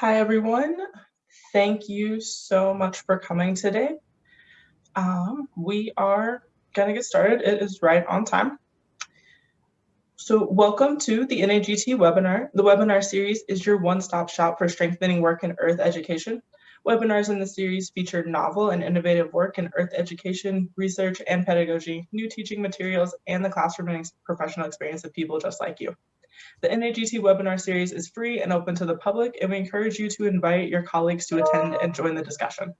Hi, everyone. Thank you so much for coming today. Um, we are going to get started. It is right on time. So welcome to the NAGT webinar. The webinar series is your one-stop shop for strengthening work in earth education. Webinars in the series feature novel and innovative work in earth education, research, and pedagogy, new teaching materials, and the classroom and professional experience of people just like you. The NAGT webinar series is free and open to the public, and we encourage you to invite your colleagues to attend and join the discussion.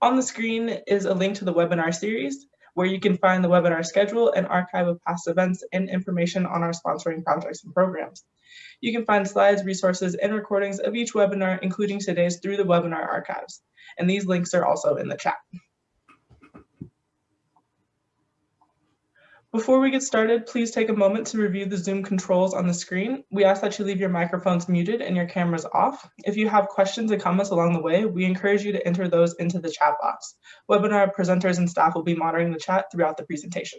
On the screen is a link to the webinar series, where you can find the webinar schedule and archive of past events and information on our sponsoring projects and programs. You can find slides, resources, and recordings of each webinar, including today's through the webinar archives. And these links are also in the chat. Before we get started, please take a moment to review the Zoom controls on the screen. We ask that you leave your microphones muted and your cameras off. If you have questions and comments along the way, we encourage you to enter those into the chat box. Webinar presenters and staff will be monitoring the chat throughout the presentation.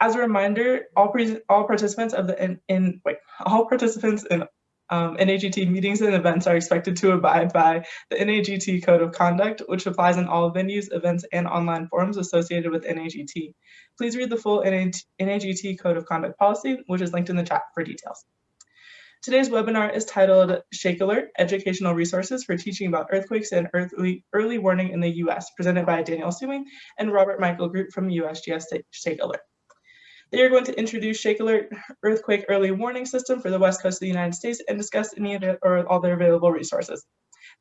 As a reminder, all, all participants of the in, in wait, all participants in um, NAGT meetings and events are expected to abide by the NAGT Code of Conduct, which applies in all venues, events, and online forums associated with NAGT. Please read the full NAGT Code of Conduct policy, which is linked in the chat for details. Today's webinar is titled Shake Alert, Educational Resources for Teaching About Earthquakes and Early, Early Warning in the U.S., presented by Daniel Sumy and Robert Michael DeGroot from USGS Shake Alert. They are going to introduce Shake Alert Earthquake Early Warning System for the West Coast of the United States and discuss any of it or all their available resources.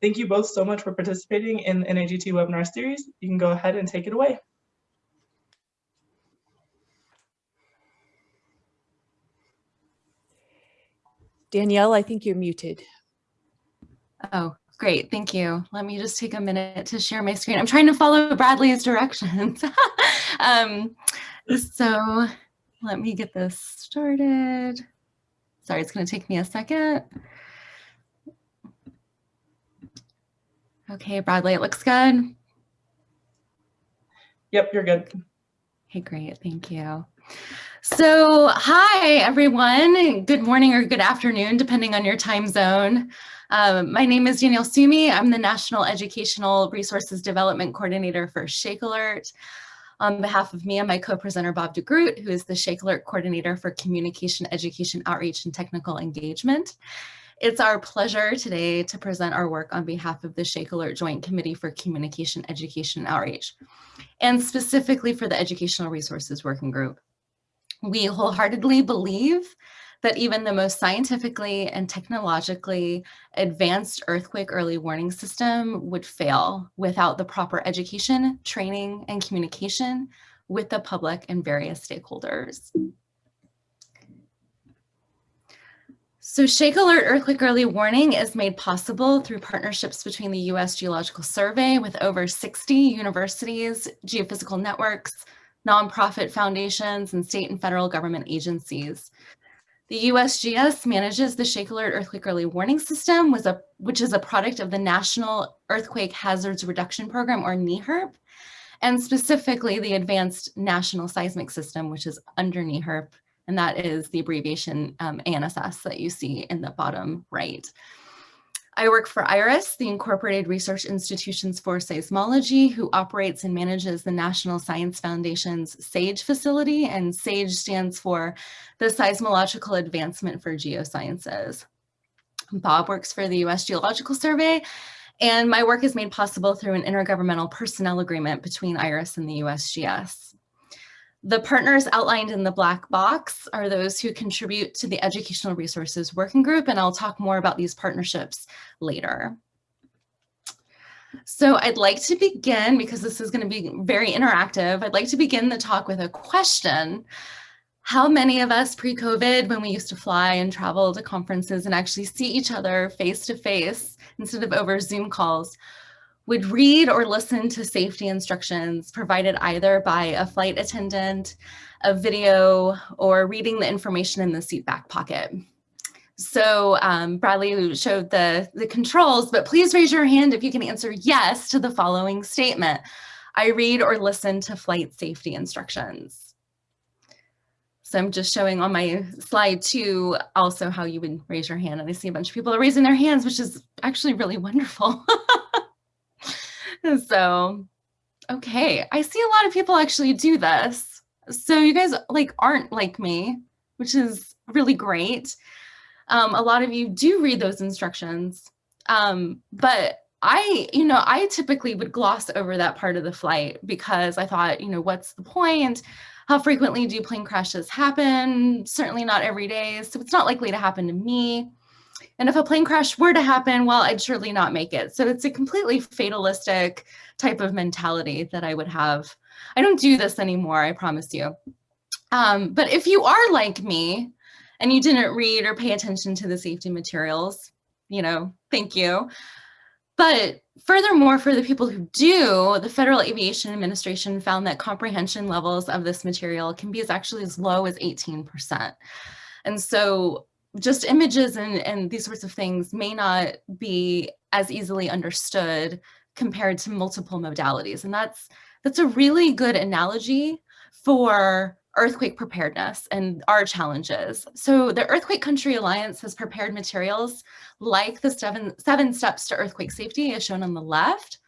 Thank you both so much for participating in the NAGT webinar series. You can go ahead and take it away. Danielle, I think you're muted. Oh, great. Thank you. Let me just take a minute to share my screen. I'm trying to follow Bradley's directions. um, so let me get this started. Sorry, it's going to take me a second. Okay, Bradley, it looks good. Yep, you're good. Okay, great. Thank you. So hi, everyone. Good morning or good afternoon, depending on your time zone. Um, my name is Danielle Sumy. I'm the National Educational Resources Development Coordinator for Shake Alert. On behalf of me and my co-presenter Bob DeGroot, who is the Shake Alert Coordinator for Communication, Education, Outreach, and Technical Engagement. It's our pleasure today to present our work on behalf of the Shake Alert Joint Committee for Communication, Education, and Outreach, and specifically for the Educational Resources Working Group. We wholeheartedly believe that even the most scientifically and technologically advanced earthquake early warning system would fail without the proper education, training, and communication with the public and various stakeholders. So Shake Alert Earthquake Early Warning is made possible through partnerships between the U.S. Geological Survey with over 60 universities, geophysical networks, nonprofit foundations, and state and federal government agencies. The USGS manages the Shake Alert Earthquake Early Warning System, which is a product of the National Earthquake Hazards Reduction Program, or NEHRP, and specifically the Advanced National Seismic System, which is under NEHRP, and that is the abbreviation um, ANSS that you see in the bottom right. I work for IRIS, the Incorporated Research Institutions for Seismology, who operates and manages the National Science Foundation's SAGE facility, and SAGE stands for the Seismological Advancement for Geosciences. Bob works for the U.S. Geological Survey, and my work is made possible through an intergovernmental personnel agreement between IRIS and the USGS. The partners outlined in the black box are those who contribute to the Educational Resources Working Group, and I'll talk more about these partnerships later. So I'd like to begin, because this is going to be very interactive, I'd like to begin the talk with a question. How many of us pre-COVID, when we used to fly and travel to conferences and actually see each other face to face instead of over Zoom calls, would read or listen to safety instructions provided either by a flight attendant, a video, or reading the information in the seat back pocket. So um, Bradley showed the, the controls, but please raise your hand if you can answer yes to the following statement. I read or listen to flight safety instructions. So I'm just showing on my slide too, also how you would raise your hand. And I see a bunch of people are raising their hands, which is actually really wonderful. so, okay, I see a lot of people actually do this. So you guys like aren't like me, which is really great. Um, a lot of you do read those instructions, um, but I, you know, I typically would gloss over that part of the flight because I thought, you know, what's the point? How frequently do plane crashes happen? Certainly not every day. So it's not likely to happen to me. And if a plane crash were to happen, well, I'd surely not make it. So it's a completely fatalistic type of mentality that I would have. I don't do this anymore, I promise you. Um, but if you are like me and you didn't read or pay attention to the safety materials, you know, thank you. But furthermore, for the people who do, the Federal Aviation Administration found that comprehension levels of this material can be as actually as low as 18%. And so just images and, and these sorts of things may not be as easily understood compared to multiple modalities. And that's, that's a really good analogy for earthquake preparedness and our challenges. So the Earthquake Country Alliance has prepared materials like the seven, seven steps to earthquake safety as shown on the left.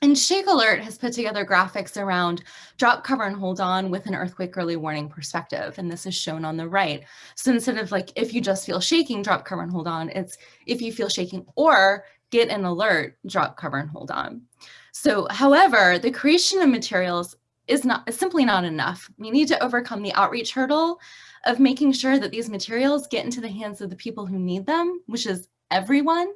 And Shake Alert has put together graphics around drop, cover, and hold on with an earthquake early warning perspective. And this is shown on the right. So instead of like, if you just feel shaking, drop, cover, and hold on, it's if you feel shaking or get an alert, drop, cover, and hold on. So however, the creation of materials is not is simply not enough. We need to overcome the outreach hurdle of making sure that these materials get into the hands of the people who need them, which is everyone.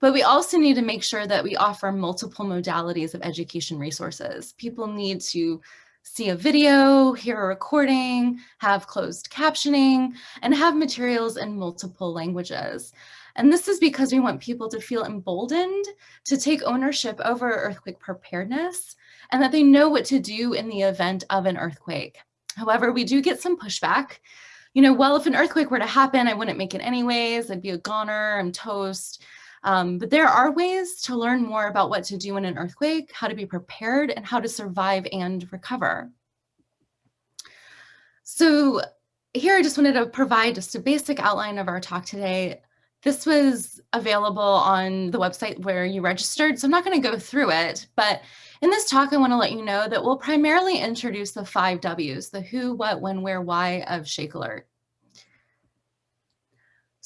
But we also need to make sure that we offer multiple modalities of education resources. People need to see a video, hear a recording, have closed captioning, and have materials in multiple languages. And this is because we want people to feel emboldened to take ownership over earthquake preparedness and that they know what to do in the event of an earthquake. However, we do get some pushback. You know, well, if an earthquake were to happen, I wouldn't make it anyways. I'd be a goner, I'm toast. Um, but there are ways to learn more about what to do in an earthquake, how to be prepared, and how to survive and recover. So here I just wanted to provide just a basic outline of our talk today. This was available on the website where you registered, so I'm not going to go through it, but in this talk, I want to let you know that we'll primarily introduce the five W's, the who, what, when, where, why of Shake Alert.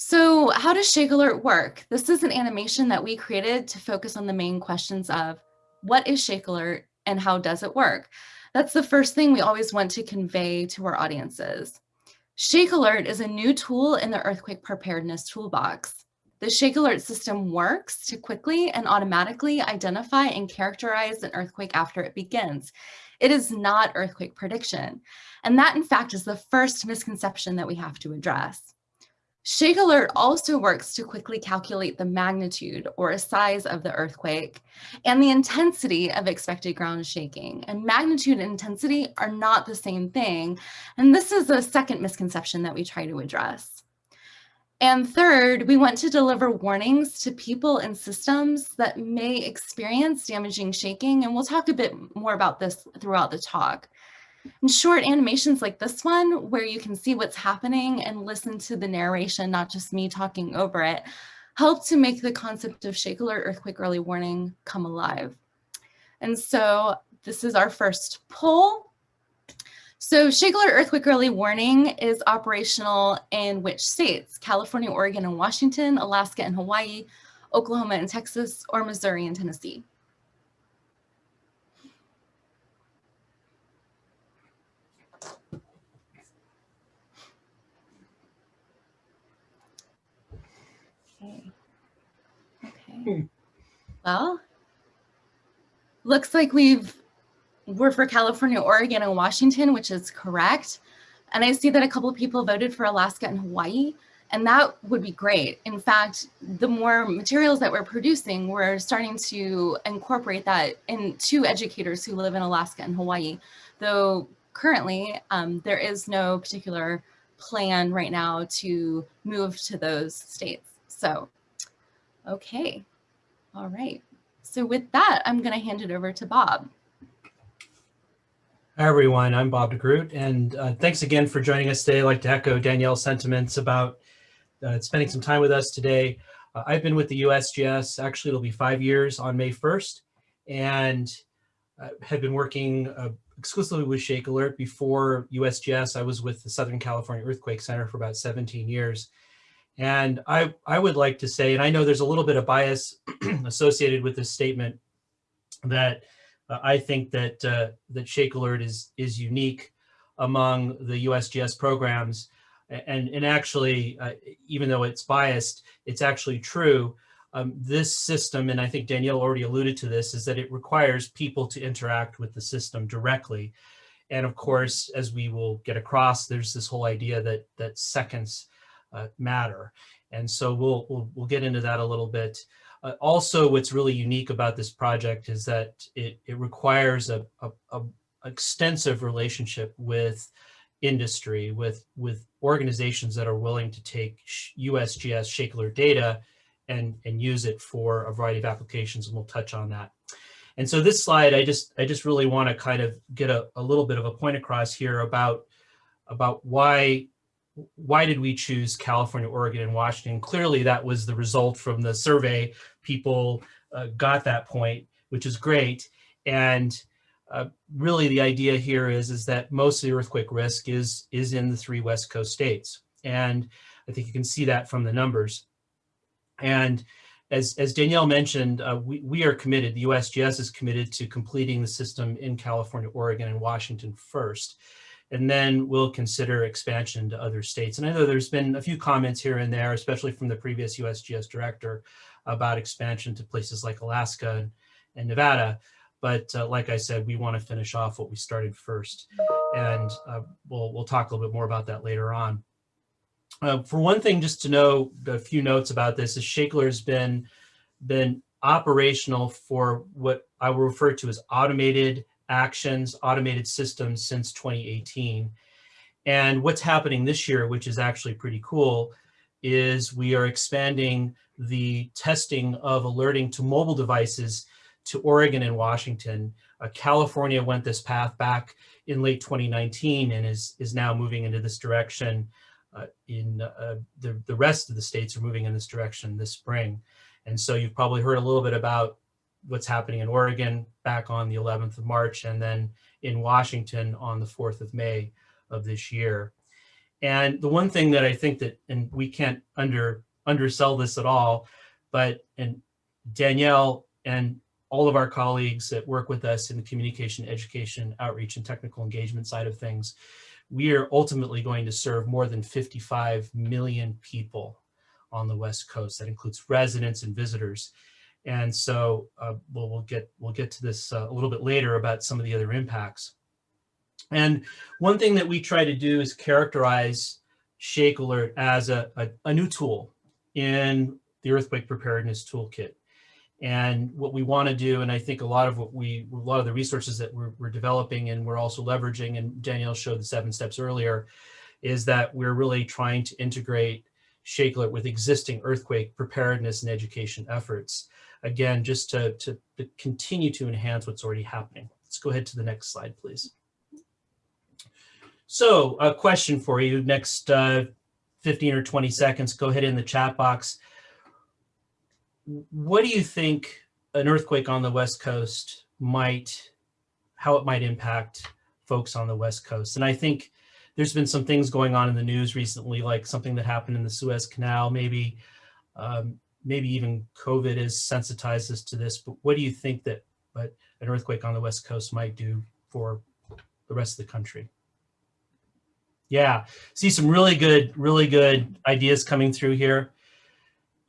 So how does Shake Alert work? This is an animation that we created to focus on the main questions of what is Shake Alert and how does it work? That's the first thing we always want to convey to our audiences. Shake Alert is a new tool in the earthquake preparedness toolbox. The Shake Alert system works to quickly and automatically identify and characterize an earthquake after it begins. It is not earthquake prediction. And that in fact is the first misconception that we have to address. Shake Alert also works to quickly calculate the magnitude or size of the earthquake and the intensity of expected ground shaking. And magnitude and intensity are not the same thing. And this is a second misconception that we try to address. And third, we want to deliver warnings to people and systems that may experience damaging shaking. And we'll talk a bit more about this throughout the talk. And short animations like this one, where you can see what's happening and listen to the narration, not just me talking over it, help to make the concept of shake alert earthquake early warning come alive. And so this is our first poll. So shake alert earthquake early warning is operational in which states? California, Oregon, and Washington, Alaska and Hawaii, Oklahoma and Texas, or Missouri and Tennessee. Well, looks like we've, we're for California, Oregon, and Washington, which is correct. And I see that a couple of people voted for Alaska and Hawaii, and that would be great. In fact, the more materials that we're producing, we're starting to incorporate that into educators who live in Alaska and Hawaii. Though currently, um, there is no particular plan right now to move to those states. So, okay. All right. So with that, I'm going to hand it over to Bob. Hi, everyone. I'm Bob DeGroot, and uh, thanks again for joining us today. I'd like to echo Danielle's sentiments about uh, spending some time with us today. Uh, I've been with the USGS, actually it'll be five years on May 1st, and have been working uh, exclusively with Shake Alert. Before USGS, I was with the Southern California Earthquake Center for about 17 years. And I, I would like to say, and I know there's a little bit of bias associated with this statement, that uh, I think that uh, that Shake Alert is is unique among the USGS programs, and and actually, uh, even though it's biased, it's actually true. Um, this system, and I think Danielle already alluded to this, is that it requires people to interact with the system directly. And of course, as we will get across, there's this whole idea that that seconds matter. And so we'll, we'll, we'll get into that a little bit. Uh, also, what's really unique about this project is that it, it requires a, a, a extensive relationship with industry, with, with organizations that are willing to take USGS Shake data and, and use it for a variety of applications, and we'll touch on that. And so this slide, I just, I just really want to kind of get a, a little bit of a point across here about, about why why did we choose California, Oregon, and Washington? Clearly, that was the result from the survey. People uh, got that point, which is great. And uh, really, the idea here is, is that most of the earthquake risk is, is in the three West Coast states. And I think you can see that from the numbers. And as, as Danielle mentioned, uh, we, we are committed, the USGS is committed to completing the system in California, Oregon, and Washington first and then we'll consider expansion to other states. And I know there's been a few comments here and there, especially from the previous USGS director about expansion to places like Alaska and, Nevada. But uh, like I said, we want to finish off what we started first. And uh, we'll, we'll talk a little bit more about that later on. Uh, for one thing, just to know a few notes about this is Shake Alert has been, been operational for what I will refer to as automated actions, automated systems since 2018. And what's happening this year, which is actually pretty cool, is we are expanding the testing of alerting to mobile devices to Oregon and Washington. Uh, California went this path back in late 2019 and is, is now moving into this direction. Uh, in uh, the, the rest of the states are moving in this direction this spring. And so you've probably heard a little bit about what's happening in Oregon back on the 11th of March and then in Washington on the 4th of May of this year. And the one thing that I think that, and we can't under undersell this at all, but and Danielle and all of our colleagues that work with us in the communication, education, outreach, and technical engagement side of things, we are ultimately going to serve more than 55 million people on the West Coast. That includes residents and visitors. And so uh, we'll, we'll, get, we'll get to this uh, a little bit later about some of the other impacts. And one thing that we try to do is characterize Shake Alert as a, a, a new tool in the earthquake preparedness toolkit. And what we want to do, and I think a lot of what we, a lot of the resources that we're, we're, developing and we're also leveraging, and Danielle showed the seven steps earlier, is that we're really trying to integrate Shake Alert with existing earthquake preparedness and education efforts again, just to, to, to continue to enhance what's already happening. Let's go ahead to the next slide, please. So a question for you next uh, 15 or 20 seconds, go ahead in the chat box. What do you think an earthquake on the West Coast might, how it might impact folks on the West Coast? And I think there's been some things going on in the news recently, like something that happened in the Suez Canal, maybe um, maybe even COVID has sensitized us to this, but what do you think that but an earthquake on the West Coast might do for the rest of the country? Yeah, see some really good, really good ideas coming through here.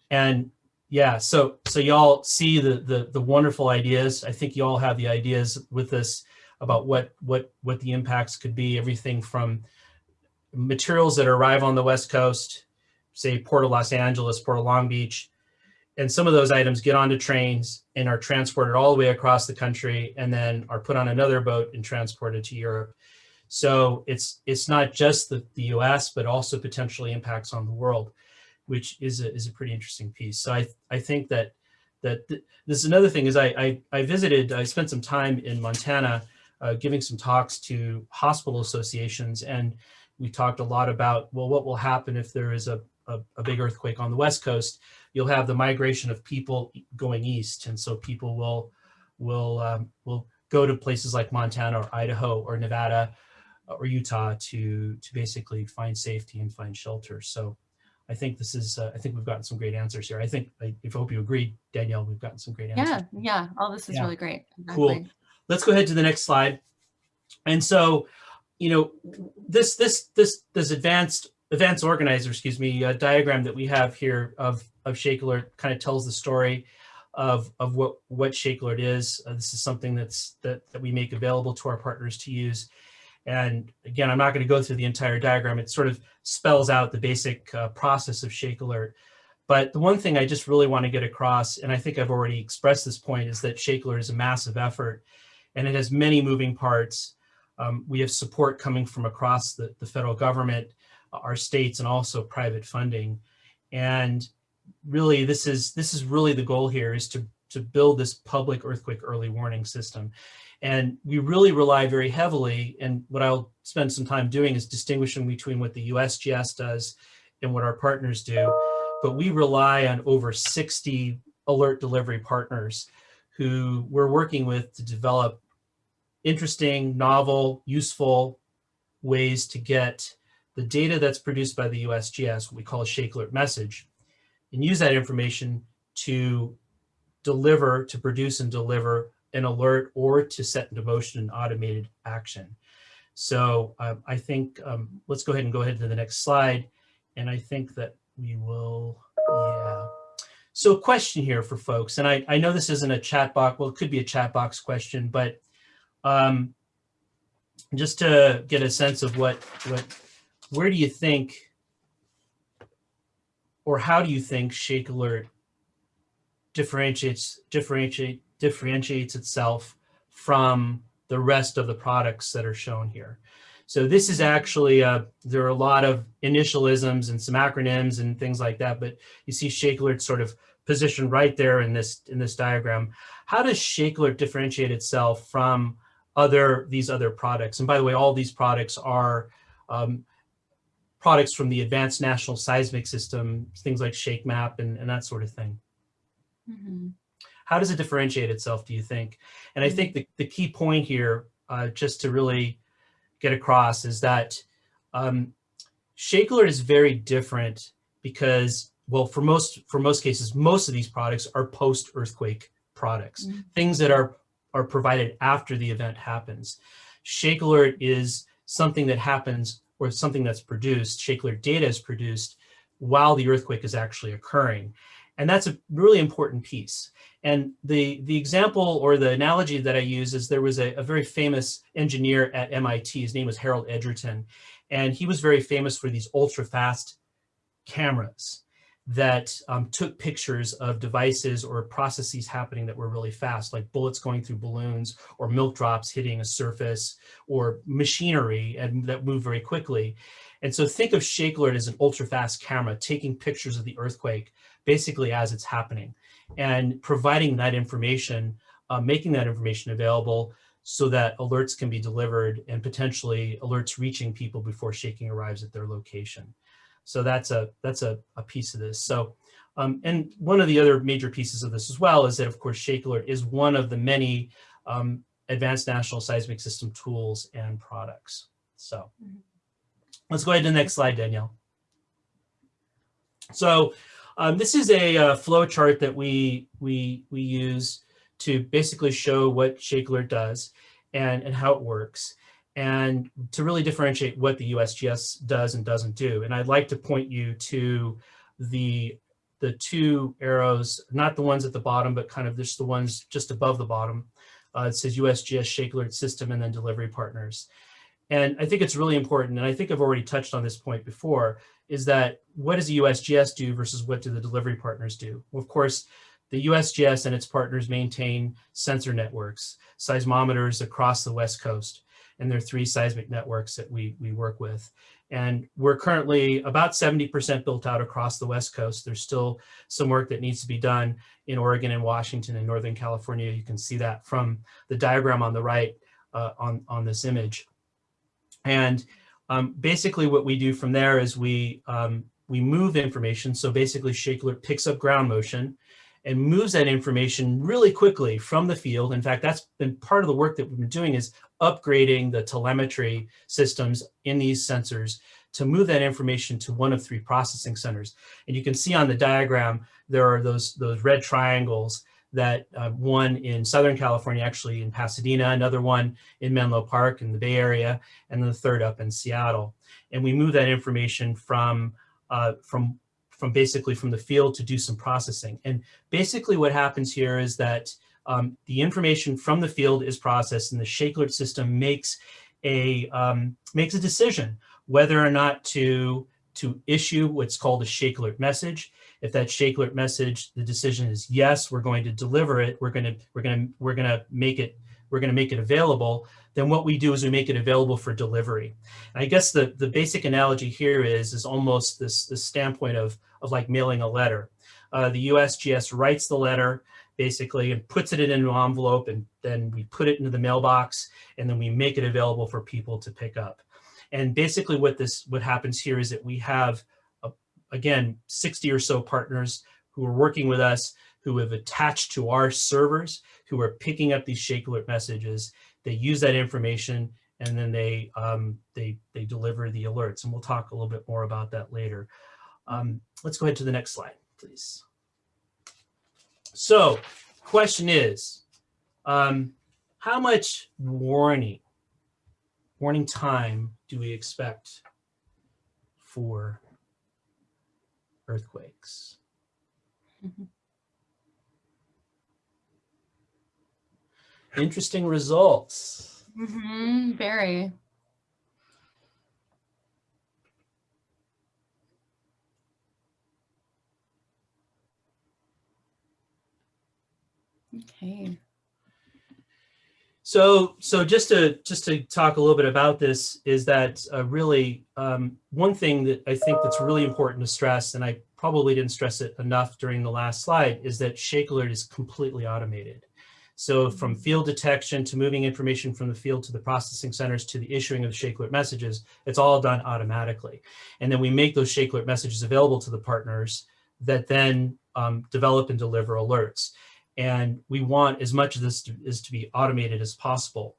And yeah, so so y'all see the, the the wonderful ideas. I think y'all have the ideas with this about what what what the impacts could be. Everything from materials that arrive on the West Coast, say Port of Los Angeles, Port of Long Beach, and some of those items get onto trains and are transported all the way across the country and then are put on another boat and transported to Europe. So it's it's not just the, the US, but also potentially impacts on the world, which is a, is a pretty interesting piece. So I, I think that that th this is another thing is I, I, I, visited, I spent some time in Montana uh, giving some talks to hospital associations. And we talked a lot about, well, what will happen if there is a, a, a big earthquake on the West Coast? You'll have the migration of people going east. And so people will, will, um, will go to places like Montana or Idaho or Nevada or Utah to, to basically find safety and find shelter. So I think this is, uh, I think we've gotten some great answers here. I think, I, I hope you agree, Danielle, we've gotten some great answers. Yeah, yeah, all this is Yeah. really great. Cool. Let's go ahead to the next slide. And so, you know, this, this, this, this advanced, advanced organizer, excuse me, uh, diagram that we have here of, of Shake Alert kind of tells the story of, of what, what Shake Alert is. Uh, this is something that's, that, that we make available to our partners to use. And again, I'm not going to go through the entire diagram. It sort of spells out the basic uh, process of Shake Alert. But the one thing I just really want to get across, and I think I've already expressed this point, is that Shake Alert is a massive effort and it has many moving parts. Um, we have support coming from across the, the federal government, our states, and also private funding. And really, this is this is really the goal here is to, to build this public earthquake early warning system. And we really rely very heavily, and what I'll spend some time doing is distinguishing between what the USGS does and what our partners do. But we rely on over 60 alert delivery partners who we're working with to develop interesting, novel, useful ways to get the data that's produced by the USGS, what we call a Shake Alert message, and use that information to deliver, to produce and deliver an alert or to set into motion an automated action. So um, I think, um, let's go ahead and go ahead to the next slide. And I think that we will, yeah. So a question here for folks, and I, I know this isn't a chat box, well, it could be a chat box question, but um, just to get a sense of what, what, where do you think, or how do you think Shake Alert differentiates, differentiate, differentiates itself from the rest of the products that are shown here? So this is actually, uh, there are a lot of initialisms and some acronyms and things like that, but you see Shake Alert sort of positioned right there in this, in this diagram. How does Shake Alert differentiate itself from other, these other products? And by the way, all these products are um, products from the Advanced National Seismic System, things like Shake Map and, and that sort of thing. Mhm. How does it differentiate itself, do you think? And I think the, the key point here, uh, just to really get across is that um, is very different because, well, for most, for most cases, most of these products are post-earthquake products, Mhm. things that are, are provided after the event happens. Shake Alert is something that happens or something that's produced, Shake Alert data is produced while the earthquake is actually occurring. And that's a really important piece. And the, the example or the analogy that I use is there was a, a very famous engineer at MIT. His name was Harold Edgerton. And he was very famous for these ultra fast cameras that um, took pictures of devices or processes happening that were really fast, like bullets going through balloons or milk drops hitting a surface or machinery and that move very quickly. And so think of Shake Alert as an ultra fast camera taking pictures of the earthquake basically as it's happening and providing that information, uh, making that information available so that alerts can be delivered and potentially alerts reaching people before shaking arrives at their location. So that's a that's a, a piece of this. So um, and one of the other major pieces of this as well is that of course Shake Alert is one of the many um, advanced national seismic system tools and products. So let's go ahead to the next slide, Danielle. So um, this is a uh, flow chart that we we we use to basically show what Shake Alert does and and how it works and to really differentiate what the USGS does and doesn't do. And I'd like to point you to the the two arrows, not the ones at the bottom, but kind of just the ones just above the bottom. Uh, it says USGS Shake Alert System and then delivery partners. And I think it's really important, and I think I've already touched on this point before, is that what does the USGS do versus what do the delivery partners do? Well, of course, the USGS and its partners maintain sensor networks, seismometers across the West Coast, and there are three seismic networks that we, we work with. And we're currently about 70% built out across the West Coast. There's still some work that needs to be done in Oregon and Washington and Northern California. You can see that from the diagram on the right. uh, on, on this image. And um, basically what we do from there is we, um, we move information. So basically ShakeAlert picks up ground motion and moves that information really quickly from the field. In fact, that's been part of the work that we've been doing is upgrading the telemetry systems in these sensors to move that information to one of three processing centers. And you can see on the diagram, there are those, those red triangles that uh, one in Southern California, actually in Pasadena, another one in Menlo Park in the Bay Area, and then the third up in Seattle. And we move that information from, uh, from, from basically from the field to do some processing. And basically what happens here is that um, the information from the field is processed and the Shake Alert system makes a, um, makes a decision whether or not to, to issue what's called a Shake Alert message. If that Shake Alert message, the decision is yes, we're going to deliver it, we're going to, we're going to, we're going to make it, we're going to make it available, then what we do is we make it available for delivery. And I guess the, the basic analogy here is, is almost this, this standpoint of, of like mailing a letter. Uh, the USGS writes the letter, basically and puts it in an envelope and then we put it into the mailbox and then we make it available for people to pick up. And basically what this what happens here is that we have, uh, again, 60 or so partners who are working with us, who have attached to our servers, who are picking up these Shake Alert messages. They use that information and then they, um, they, they deliver the alerts. And we'll talk a little bit more about that later. Um, let's go ahead to the next slide, please. So question is, um, how much warning, warning time do we expect for earthquakes? Mhm. Interesting results. Mhm, Very. Okay. So, so just to just to talk a little bit about this is that uh, really um, one thing that I think that's really important to stress, and I probably didn't stress it enough during the last slide, is that Shake Alert is completely automated. So from field detection to moving information from the field to the processing centers to the issuing of the Shake Alert messages, it's all done automatically. And then we make those Shake Alert messages available to the partners that then um, develop and deliver alerts. And we want as much of this to, is to be automated as possible.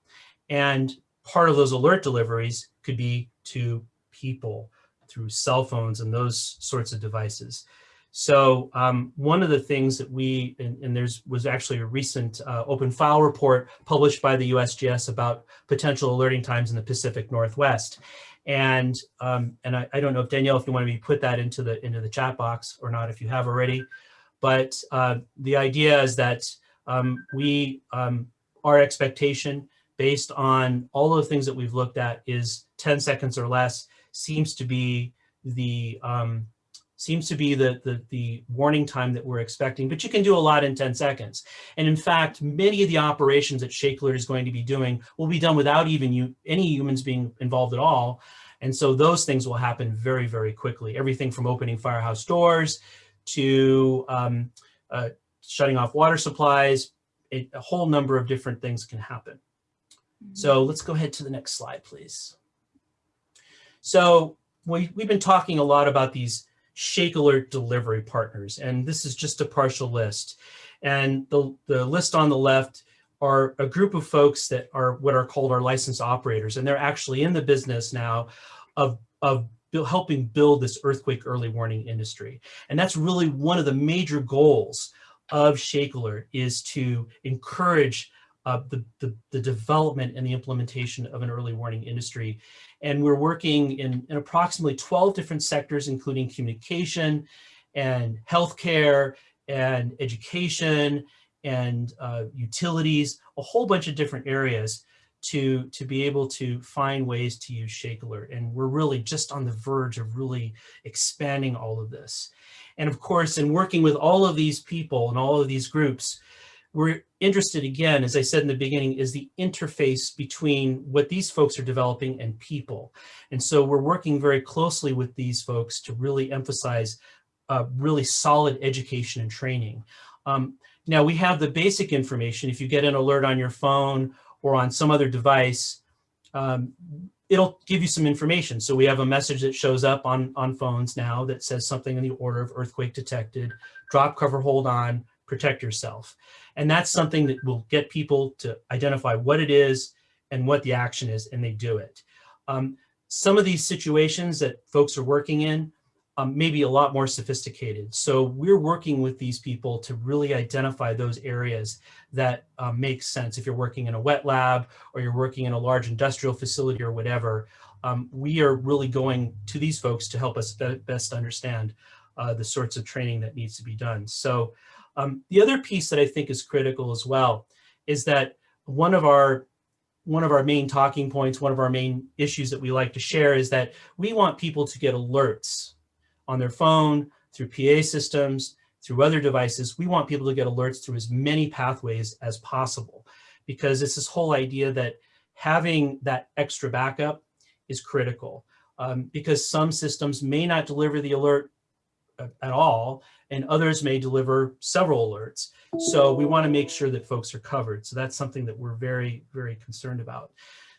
And part of those alert deliveries could be to people through cell phones and those sorts of devices. So um, one of the things that we, and, and there's was actually a recent uh, open file report published by the USGS about potential alerting times in the Pacific Northwest. And um, and I, I don't know if Danielle, if you want to put that into the into the chat box or not, if you have already. But uh, the idea is that um, we, um, our expectation based on all of the things that we've looked at is 10 seconds or less seems to be the um, seems to be the, the, the warning time that we're expecting, but you can do a lot in 10 seconds. And in fact, many of the operations that Shake Alert is going to be doing will be done without even you, any humans being involved at all. And so those things will happen very, very quickly. Everything from opening firehouse doors to um, uh, shutting off water supplies, a, a whole number of different things can happen. So let's go ahead to the next slide, please. So we, we've been talking a lot about these Shake Alert delivery partners, and this is just a partial list. And the, the list on the left are a group of folks that are what are called our licensed operators, and they're actually in the business now of, of helping build this earthquake early warning industry. And that's really one of the major goals of Shake Alert is to encourage uh, the, the, the, development and the implementation of an early warning industry. And we're working in, in approximately 12 different sectors, including communication and healthcare and education and uh, utilities, a whole bunch of different areas to, to be able to find ways to use Shake Alert. And we're really just on the verge of really expanding all of this. And of course, in working with all of these people and all of these groups, we're interested again, as I said in the beginning, is the interface between what these folks are developing and people. And so we're working very closely with these folks to really emphasize uh, really solid education and training. Um, now we have the basic information. If you get an alert on your phone or on some other device, um, it'll give you some information. So we have a message that shows up on, on phones now that says something in the order of earthquake detected, drop, cover, hold on, protect yourself. And that's something that will get people to identify what it is and what the action is, and they do it. Um, some of these situations that folks are working in um, may be a lot more sophisticated. So we're working with these people to really identify those areas that um, make sense. If you're working in a wet lab or you're working in a large industrial facility or whatever, um, we are really going to these folks to help us be best understand uh, the sorts of training that needs to be done. So um, the other piece that I think is critical as well is that one of our one of our main talking points, one of our main issues that we like to share is that we want people to get alerts on their phone, through PA systems, through other devices. We want people to get alerts through as many pathways as possible because it's this whole idea that having that extra backup is critical um, because some systems may not deliver the alert at all and others may deliver several alerts. So we want to make sure that folks are covered. So that's something that we're very, very concerned about.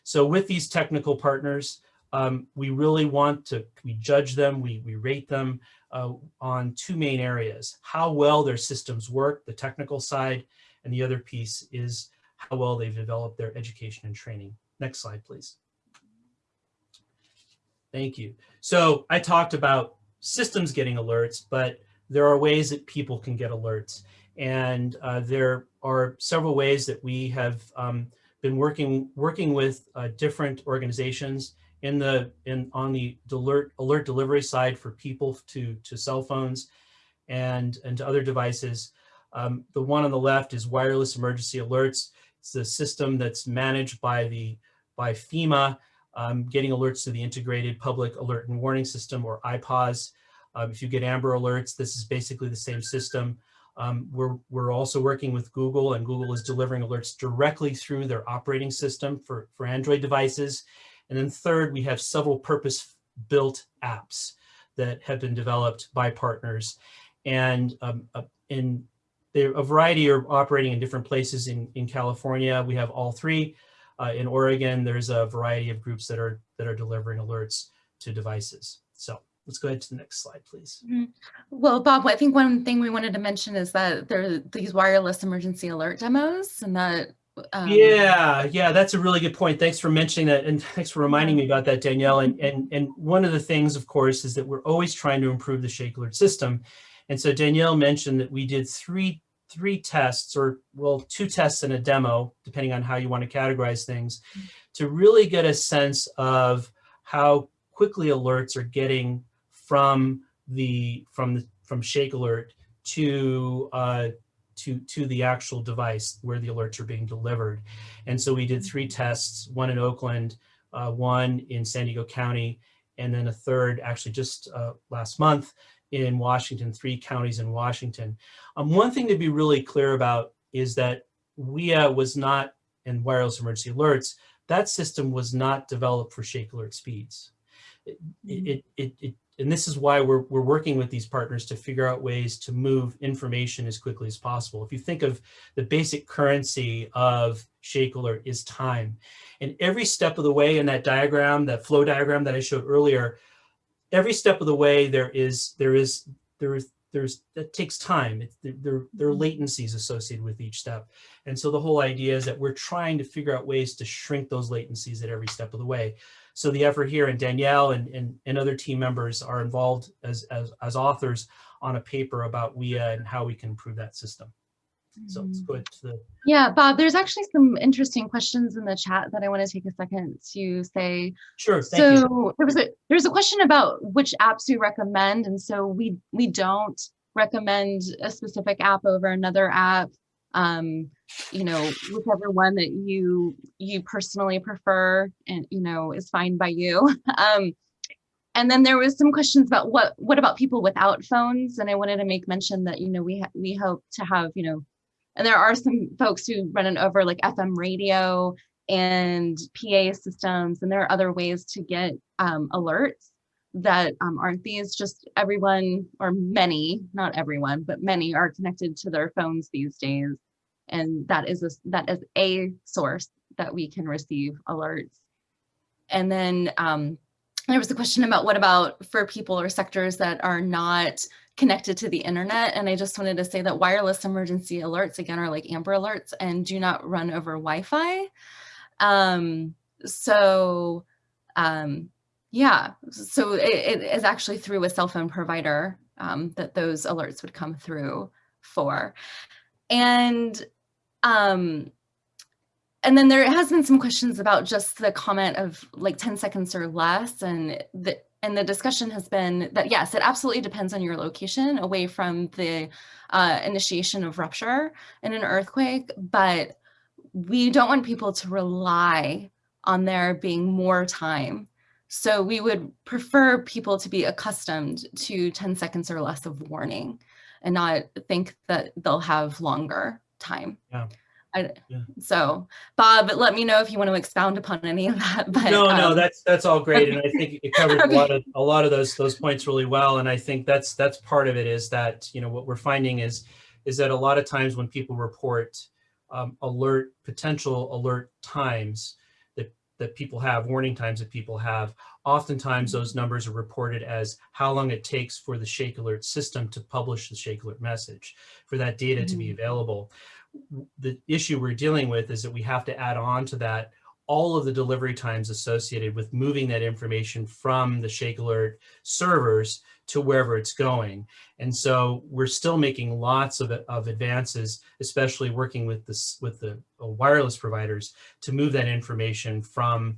So with these technical partners, um, we really want to, we judge them, we, we rate them uh, on two main areas, how well their systems work, the technical side, and the other piece is how well they've developed their education and training. Next slide, please. Thank you. So I talked about systems getting alerts, but there are ways that people can get alerts. And uh, there are several ways that we have um, been working working with uh, different organizations in the in on the alert alert delivery side for people to to cell phones and and to other devices. Um, the one on the left is wireless emergency alerts. It's the system that's managed by the by FEMA, um, getting alerts to the integrated public alert and warning system or IPAWS. Um, if you get Amber Alerts, this is basically the same system. Um, we're, we're also working with Google and Google is delivering alerts directly through their operating system for, for Android devices. And then third, we have several purpose-built apps that have been developed by partners. And um, uh, in a variety are operating in different places in, in California. We have all three. Uh, in Oregon, there's a variety of groups that are that are delivering alerts to devices. So let's go ahead to the next slide, please. Mm -hmm. Well, Bob, I think one thing we wanted to mention is that there are these wireless emergency alert demos and that. Um... yeah, yeah, that's a really good point. Thanks for mentioning that. And thanks for reminding me about that, Danielle. And, and, and one of the things, of course, is that we're always trying to improve the Shake Alert system. And so Danielle mentioned that we did three three tests or well two tests and a demo depending on how you want to categorize things to really get a sense of how quickly alerts are getting from the from the from Shake Alert to uh, to to the actual device where the alerts are being delivered. And so we did three tests: one in Oakland, uh, one in San Diego County, and then a third actually just uh, last month in Washington. Three counties in Washington. Um, one thing to be really clear about is that WEA was not in wireless emergency alerts. That system was not developed for Shake Alert speeds. It, it, it, it and this is why we're, we're working with these partners to figure out ways to move information as quickly as possible. If you think of the basic currency of Shake Alert is time. And every step of the way in that diagram, that flow diagram that I showed earlier, every step of the way there is, there is, there is, there's, that takes time. There, there are mm-hmm. latencies associated with each step. And so the whole idea is that we're trying to figure out ways to shrink those latencies at every step of the way. So the effort here and Danielle and, and, and other team members are involved as, as, as authors on a paper about WEA and how we can improve that system. So let's go to the. Yeah, Bob, there's actually some interesting questions in the chat that I want to take a second to say. Sure. so you. there was a there's a question about which apps we recommend, and so we we don't recommend a specific app over another app um, you know, whichever one that you you personally prefer and you know is fine by you. Um, and then there was some questions about what what about people without phones, and I wanted to make mention that you know we we hope to have you know, and there are some folks who run it over like FM radio and PA systems, and there are other ways to get um, alerts that um, aren't these just everyone or many not everyone but many are connected to their phones these days and that is a, that is a source that we can receive alerts. And then um, there was a question about what about for people or sectors that are not connected to the internet. And I just wanted to say that wireless emergency alerts, again, are like Amber alerts and do not run over Wi-Fi. Um, so um, yeah, so it, it is actually through a cell phone provider um, that those alerts would come through for. And um, and then there has been some questions about just the comment of like 10 seconds or less and the and the discussion has been that yes, it absolutely depends on your location away from the uh, initiation of rupture in an earthquake, but we don't want people to rely on there being more time. So we would prefer people to be accustomed to 10 seconds or less of warning and not think that they'll have longer time. Yeah. I, Yeah. So Bob, let me know if you want to expound upon any of that. But, No, no, um, that's, that's all great. And I think it covers a lot of, a lot of those, those points really well. And I think that's, that's part of it is that, you know, what we're finding is, is that a lot of times when people report um, alert, potential alert times that, that people have, warning times that people have, oftentimes those numbers are reported as how long it takes for the ShakeAlert system to publish the ShakeAlert message, for that data to be available. The issue we're dealing with is that we have to add on to that all of the delivery times associated with moving that information from the ShakeAlert servers to wherever it's going. And so we're still making lots of, of advances, especially working with this with the uh, wireless providers to move that information from,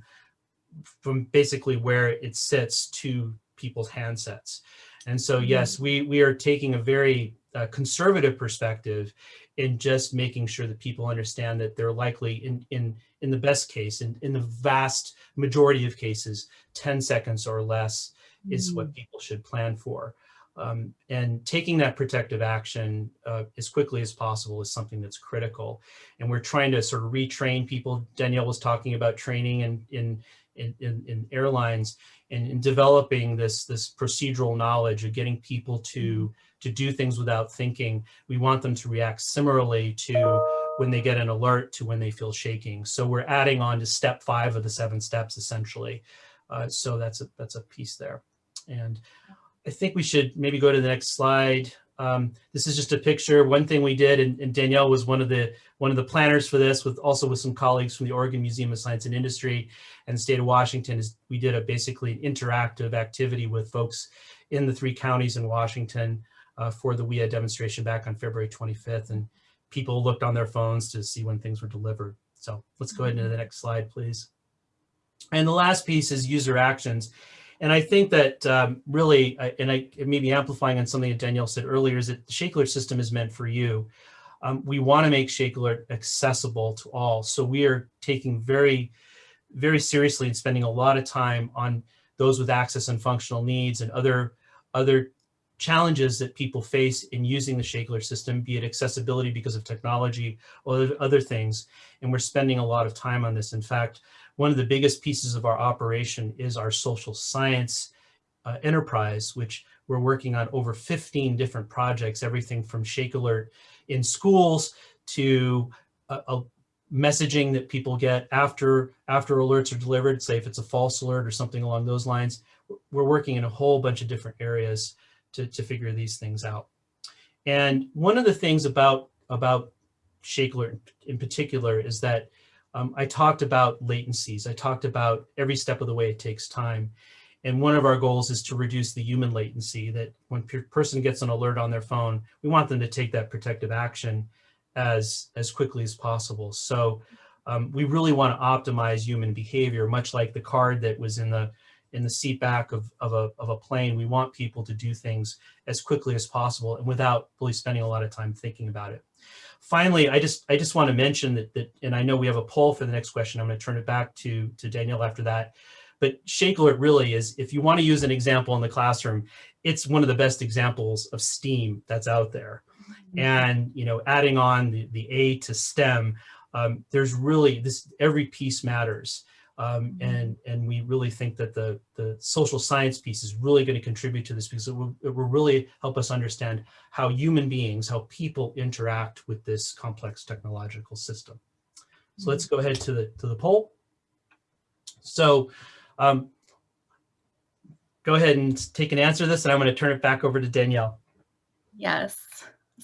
from basically where it sits to people's handsets. And so, yes, we, we are taking a very uh, conservative perspective in just making sure that people understand that they're likely in, in, in the best case, in, in the vast majority of cases, 10 seconds or less is what people should plan for. Um, and taking that protective action uh, as quickly as possible is something that's critical. And we're trying to sort of retrain people. Danielle was talking about training in, in, in, in, in airlines and in developing this, this procedural knowledge of getting people to, to do things without thinking. We want them to react similarly to when they get an alert to when they feel shaking. So we're adding on to step five of the seven steps essentially. Uh, so that's a, that's a piece there. And I think we should maybe go to the next slide. Um, this is just a picture. One thing we did, and, and, Danielle was one of the one of the planners for this, with also with some colleagues from the Oregon Museum of Science and Industry and the state of Washington, is we did a basically an interactive activity with folks in the three counties in Washington uh, for the WEA demonstration back on February 25th, and people looked on their phones to see when things were delivered. So let's go ahead into the next slide, please. And the last piece is user actions. And I think that um, really, and I maybe amplifying on something that Danielle said earlier, is that the ShakeAlert system is meant for you. Um, we want to make ShakeAlert accessible to all. So we are taking very, very seriously and spending a lot of time on those with access and functional needs and other, other challenges that people face in using the ShakeAlert system, be it accessibility because of technology or other things. And we're spending a lot of time on this. In fact, one of the biggest pieces of our operation is our social science uh, enterprise, which we're working on over 15 different projects, everything from ShakeAlert in schools to a messaging that people get after, after alerts are delivered, say if it's a false alert or something along those lines. We're working in a whole bunch of different areas to, to figure these things out. And one of the things about, about ShakeAlert in particular is that um, I talked about latencies. I talked about every step of the way it takes time. And one of our goals is to reduce the human latency that when a person gets an alert on their phone, we want them to take that protective action as, as quickly as possible. So um, we really want to optimize human behavior, much like the card that was in the in the seat back of, of, a, of a plane. We want people to do things as quickly as possible and without really spending a lot of time thinking about it. Finally, I just I just want to mention that, that and I know we have a poll for the next question. I'm going to turn it back to, to Danielle after that. But ShakeAlert really is, if you want to use an example in the classroom, it's one of the best examples of STEAM that's out there. And, you know, adding on the, the A to STEM, um, there's really this, every piece matters. Um, and, and we really think that the, the social science piece is really going to contribute to this because it will, it will really help us understand how human beings, how people interact with this complex technological system. So let's go ahead to the, to the poll. So um, go ahead and take an answer to this, and I'm going to turn it back over to Danielle. Yes.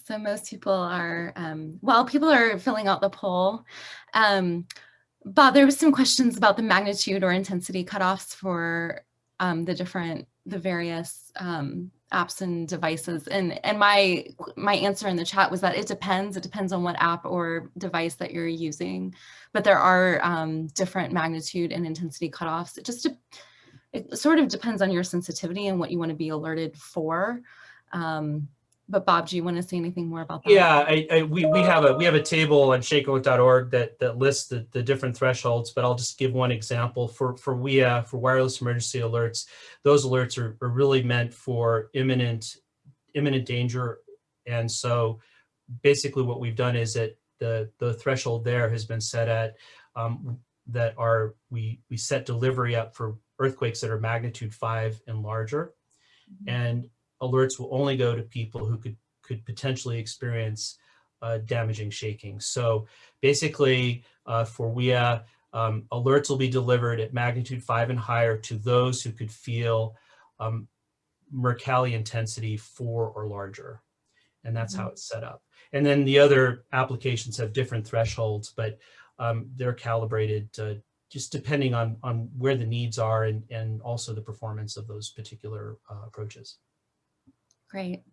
So most people are, um, while people are filling out the poll, um, Bob, there was some questions about the magnitude or intensity cutoffs for um, the different, the various um, apps and devices. And, and my, my answer in the chat was that it depends. It depends on what app or device that you're using. But there are um, different magnitude and intensity cutoffs. It just, it sort of depends on your sensitivity and what you want to be alerted for. Um, but Bob, do you want to say anything more about that? Yeah, I, I, we, we have a we have a table on shakealert.org that that lists the, the different thresholds, but I'll just give one example for for WEA for wireless emergency alerts. Those alerts are, are really meant for imminent imminent danger, and so basically what we've done is that the the threshold there has been set at um, that are we we set delivery up for earthquakes that are magnitude five and larger, and alerts will only go to people who could could potentially experience uh, damaging shaking. So basically, uh, for WEA, um, alerts will be delivered at magnitude five and higher to those who could feel um, Mercalli intensity four or larger. And that's how it's set up. And then the other applications have different thresholds, but um, they're calibrated uh, just depending on, on where the needs are and, and also the performance of those particular uh, approaches. Great.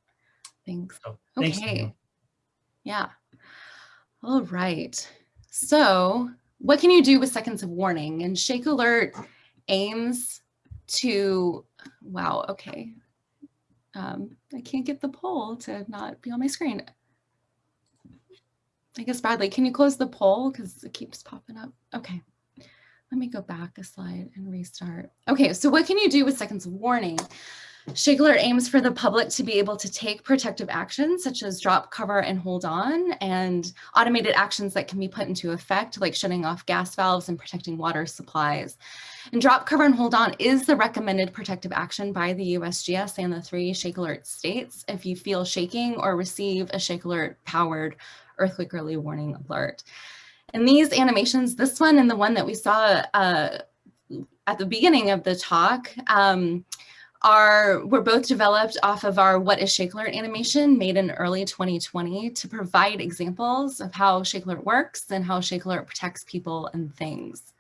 Thanks. Thanks, Okay. Yeah. All right. So what can you do with seconds of warning? And ShakeAlert aims to, wow, okay. Um, I can't get the poll to not be on my screen. I guess Bradley, can you close the poll? Because it keeps popping up. Okay. Let me go back a slide and restart. Okay, so what can you do with seconds of warning? ShakeAlert aims for the public to be able to take protective actions such as drop, cover, and hold on, and automated actions that can be put into effect, like shutting off gas valves and protecting water supplies. And drop, cover, and hold on is the recommended protective action by the USGS and the three ShakeAlert states if you feel shaking or receive a ShakeAlert powered earthquake early warning alert. And these animations, this one and the one that we saw uh, at the beginning of the talk, um, are were both developed off of our What is ShakeAlert animation made in early 2020 to provide examples of how ShakeAlert works and how ShakeAlert protects people and things.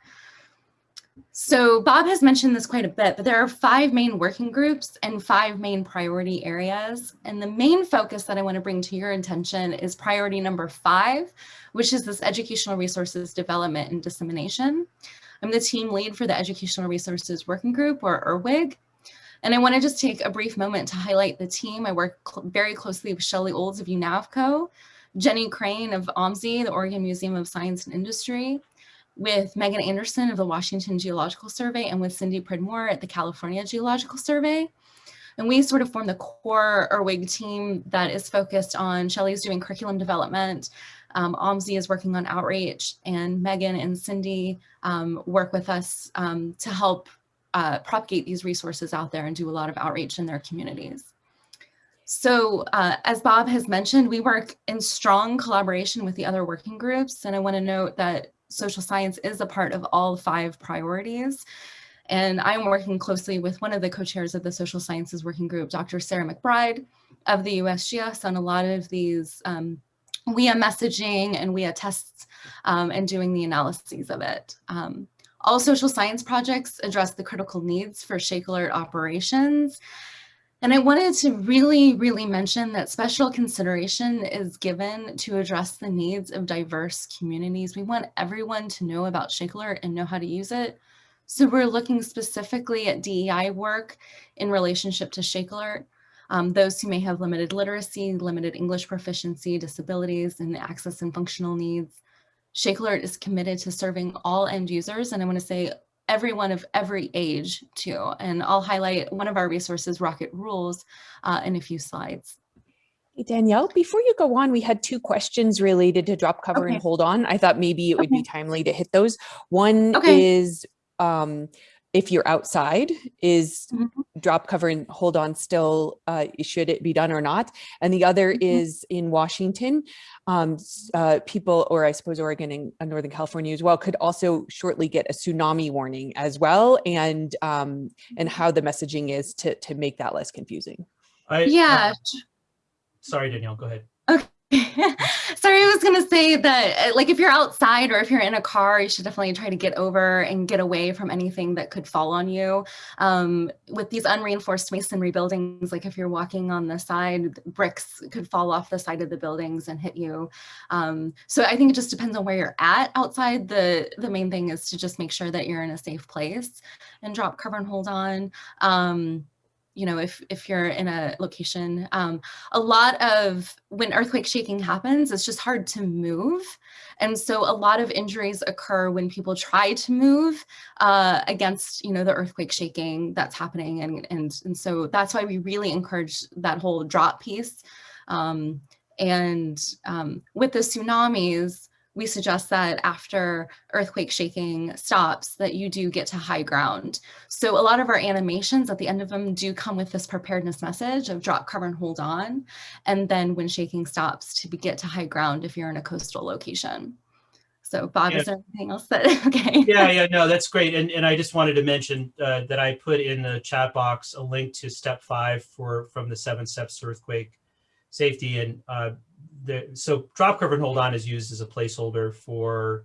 So Bob has mentioned this quite a bit, but there are five main working groups and five main priority areas. And the main focus that I want to bring to your attention is priority number five, which is this educational resources development and dissemination. I'm the team lead for the Educational Resources Working Group, or ERWIG, and I want to just take a brief moment to highlight the team. I work cl very closely with Shelley Olds of UNAVCO, Jenny Crane of OMSI, the Oregon Museum of Science and Industry, with Megan Anderson of the Washington Geological Survey, and with Cindy Pridmore at the California Geological Survey. And we sort of form the core ERWIG team that is focused on, Shelley's doing curriculum development, um, OMSI is working on outreach, and Megan and Cindy um, work with us um, to help uh, propagate these resources out there and do a lot of outreach in their communities. So uh, as Bob has mentioned, we work in strong collaboration with the other working groups. And I wanna note that social science is a part of all five priorities. And I'm working closely with one of the co-chairs of the social sciences working group, Dr. Sarah McBride of the USGS on a lot of these um, WEA messaging and WEA tests um, and doing the analyses of it. Um, all social science projects address the critical needs for ShakeAlert operations. And I wanted to really, really mention that special consideration is given to address the needs of diverse communities. We want everyone to know about ShakeAlert and know how to use it. So we're looking specifically at DEI work in relationship to ShakeAlert. Um, those who may have limited literacy, limited English proficiency, disabilities, and access and functional needs. ShakeAlert is committed to serving all end users, and I want to say everyone of every age too. And I'll highlight one of our resources, Rocket Rules, uh, in a few slides. Hey, Danielle, before you go on, we had two questions related to drop cover Okay. and hold on. I thought maybe it would be timely to hit those. One Okay. is um, if you're outside, is Mhm. drop cover and hold on still uh, should it be done or not and the other Mhm. is in washington um, uh, people or i suppose oregon and uh, northern california as well could also shortly get a tsunami warning as well and um, and how the messaging is to to make that less confusing I, Yeah. uh, sorry, Danielle, go ahead. Sorry, I was going to say that, uh, like, if you're outside or if you're in a car, you should definitely try to get over and get away from anything that could fall on you. Um, with these unreinforced masonry buildings, like if you're walking on the side, bricks could fall off the side of the buildings and hit you. Um, so I think it just depends on where you're at outside. The the main thing is to just make sure that you're in a safe place and drop cover and hold on. Um, you know, if if you're in a location, um, a lot of when earthquake shaking happens, it's just hard to move. And so a lot of injuries occur when people try to move uh, against, you know, the earthquake shaking that's happening. And, and, and so that's why we really encourage that whole drop piece. Um, and um, with the tsunamis, we suggest that after earthquake shaking stops, that you do get to high ground. So a lot of our animations at the end of them do come with this preparedness message of drop, cover, and hold on. And then when shaking stops to be, get to high ground if you're in a coastal location. So Bob, Yeah. is there anything else that, okay. Yeah, yeah, no, that's great. And, and I just wanted to mention uh, that I put in the chat box a link to step five for, from the seven steps to earthquake safety. And uh, the, so drop cover and hold on is used as a placeholder for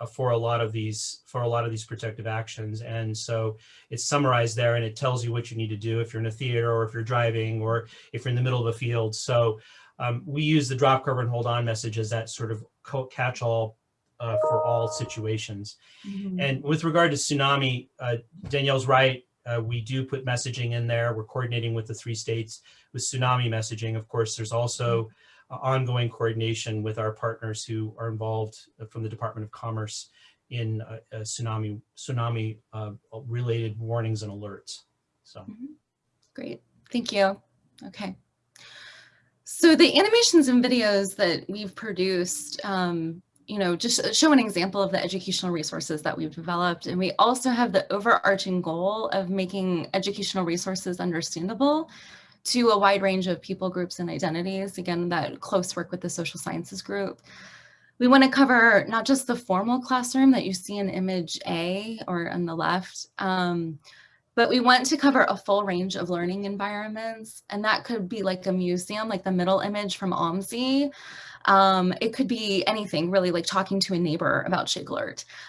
uh, for a lot of these for a lot of these protective actions. And so it's summarized there and it tells you what you need to do if you're in a theater or if you're driving or if you're in the middle of a field. So um, we use the drop cover and hold on message as that sort of catch-all uh, for all situations. Mhm. And with regard to tsunami, uh, Danielle's right. Uh, we do put messaging in there. We're coordinating with the three states with tsunami messaging. Of course, there's also uh, ongoing coordination with our partners who are involved uh, from the Department of Commerce in uh, uh, tsunami tsunami uh, related warnings and alerts. So Great, thank you. Okay. So the animations and videos that we've produced, um, you know, just show an example of the educational resources that we've developed. And we also have the overarching goal of making educational resources understandable to a wide range of people groups and identities. Again, that close work with the social sciences group. We want to cover not just the formal classroom that you see in image A or on the left, um, but we want to cover a full range of learning environments. And that could be like a museum, like the middle image from OMSI. Um, it could be anything really like talking to a neighbor about Shake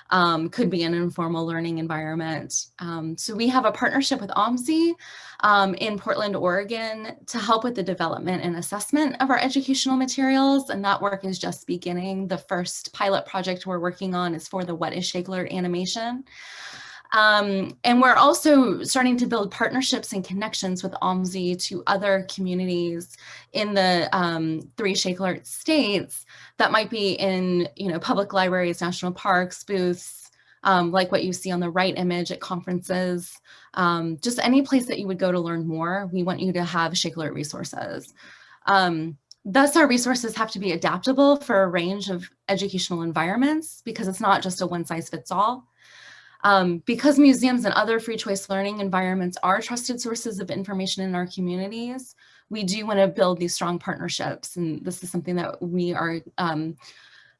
Um, could be an informal learning environment. Um, so we have a partnership with OMSI um, in Portland, Oregon to help with the development and assessment of our educational materials. And that work is just beginning. The first pilot project we're working on is for the What is Shake animation. Um, and we're also starting to build partnerships and connections with OMSI to other communities in the um, three ShakeAlert states that might be in, you know, public libraries, national parks, booths, um, like what you see on the right image at conferences, um, just any place that you would go to learn more. We want you to have ShakeAlert resources. Um, Thus, our resources have to be adaptable for a range of educational environments because it's not just a one size fits all. Um, because museums and other free choice learning environments are trusted sources of information in our communities, we do want to build these strong partnerships. And this is something that we are, um,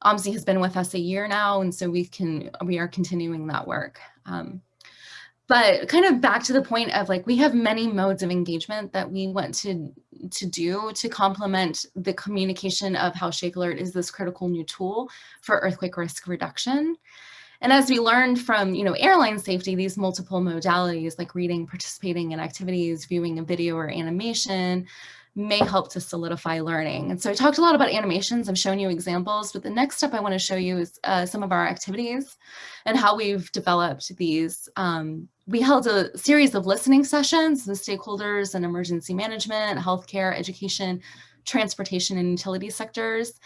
OMSI has been with us a year now, and so we can, we are continuing that work. Um, but kind of back to the point of like, we have many modes of engagement that we want to, to do to complement the communication of how ShakeAlert is this critical new tool for earthquake risk reduction. And as we learned from, you know, airline safety, these multiple modalities like reading, participating in activities, viewing a video or animation may help to solidify learning. And so I talked a lot about animations. I've shown you examples, but the next step I want to show you is uh, some of our activities and how we've developed these. Um, we held a series of listening sessions with stakeholders in emergency management, healthcare, education, transportation, and utility sectors.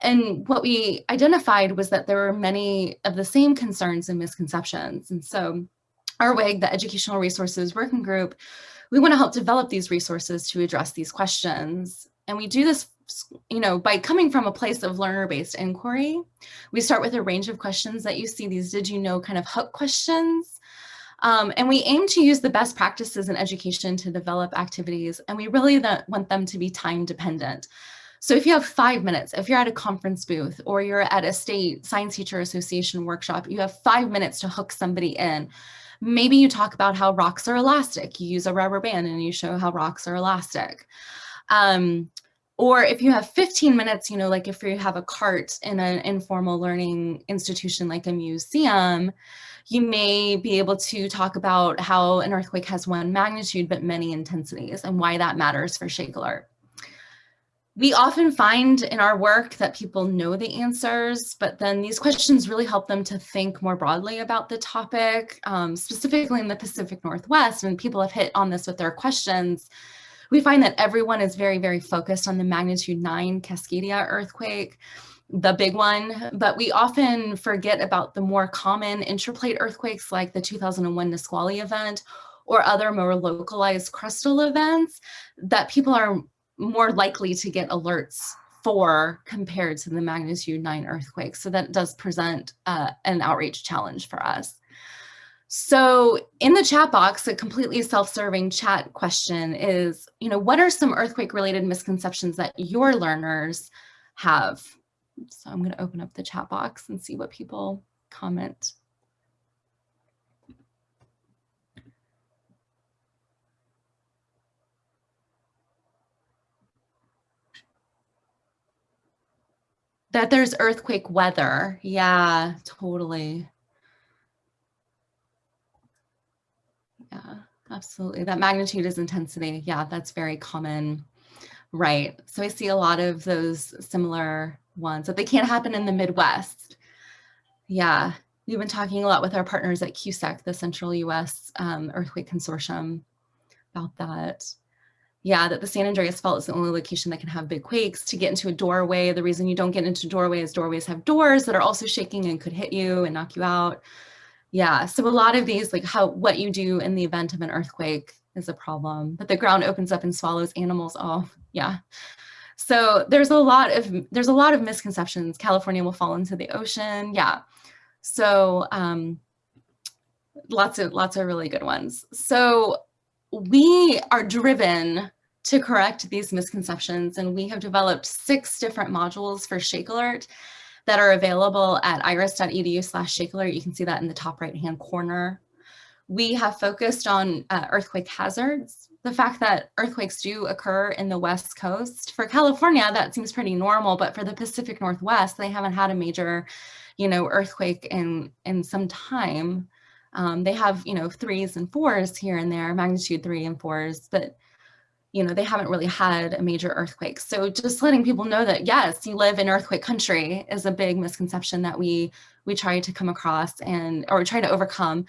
And what we identified was that there were many of the same concerns and misconceptions. And so ERWIG, the Educational Resources Working Group, we want to help develop these resources to address these questions. And we do this you know, by coming from a place of learner-based inquiry, we start with a range of questions that you see these did you know kind of hook questions. Um, and we aim to use the best practices in education to develop activities, and we really want them to be time dependent. So if you have five minutes, if you're at a conference booth or you're at a state science teacher association workshop, you have five minutes to hook somebody in. Maybe you talk about how rocks are elastic. You use a rubber band and you show how rocks are elastic. Um, or if you have 15 minutes, you know, like if you have a cart in an informal learning institution like a museum, you may be able to talk about how an earthquake has one magnitude but many intensities and why that matters for ShakeAlert. We often find in our work that people know the answers, but then these questions really help them to think more broadly about the topic, um, specifically in the Pacific Northwest, and people have hit on this with their questions. We find that everyone is very, very focused on the magnitude 9 Cascadia earthquake, the big one, but we often forget about the more common intraplate earthquakes like the 2001 Nisqually event or other more localized crustal events that people are more likely to get alerts for compared to the magnitude 9 earthquake. So that does present uh, an outreach challenge for us. So in the chat box, a completely self-serving chat question is, you know, what are some earthquake related misconceptions that your learners have? So I'm going to open up the chat box and see what people comment. That there's earthquake weather. Yeah, totally. Yeah, absolutely. That magnitude is intensity. Yeah, that's very common. Right. So I see a lot of those similar ones that they can't happen in the Midwest. Yeah, we've been talking a lot with our partners at CUSEC, the Central US um, Earthquake Consortium, about that. Yeah, that the San Andreas Fault is the only location that can have big quakes. To get into a doorway, the reason you don't get into doorways, doorways have doors that are also shaking and could hit you and knock you out. Yeah, so a lot of these, like how what you do in the event of an earthquake is a problem, but the ground opens up and swallows animals. Oh, yeah. So there's a lot of there's a lot of misconceptions. California will fall into the ocean. Yeah. So um, lots of lots of really good ones. So we are driven to correct these misconceptions and we have developed six different modules for ShakeAlert that are available at iris.edu slash ShakeAlert. You can see that in the top right hand corner. We have focused on uh, earthquake hazards, the fact that earthquakes do occur in the West Coast. For California, that seems pretty normal, but for the Pacific Northwest, they haven't had a major, you know, earthquake in, in some time. Um, they have, you know, threes and fours here and there, magnitude three and fours, but you know, they haven't really had a major earthquake. So just letting people know that, yes, you live in earthquake country is a big misconception that we we try to come across and or try to overcome.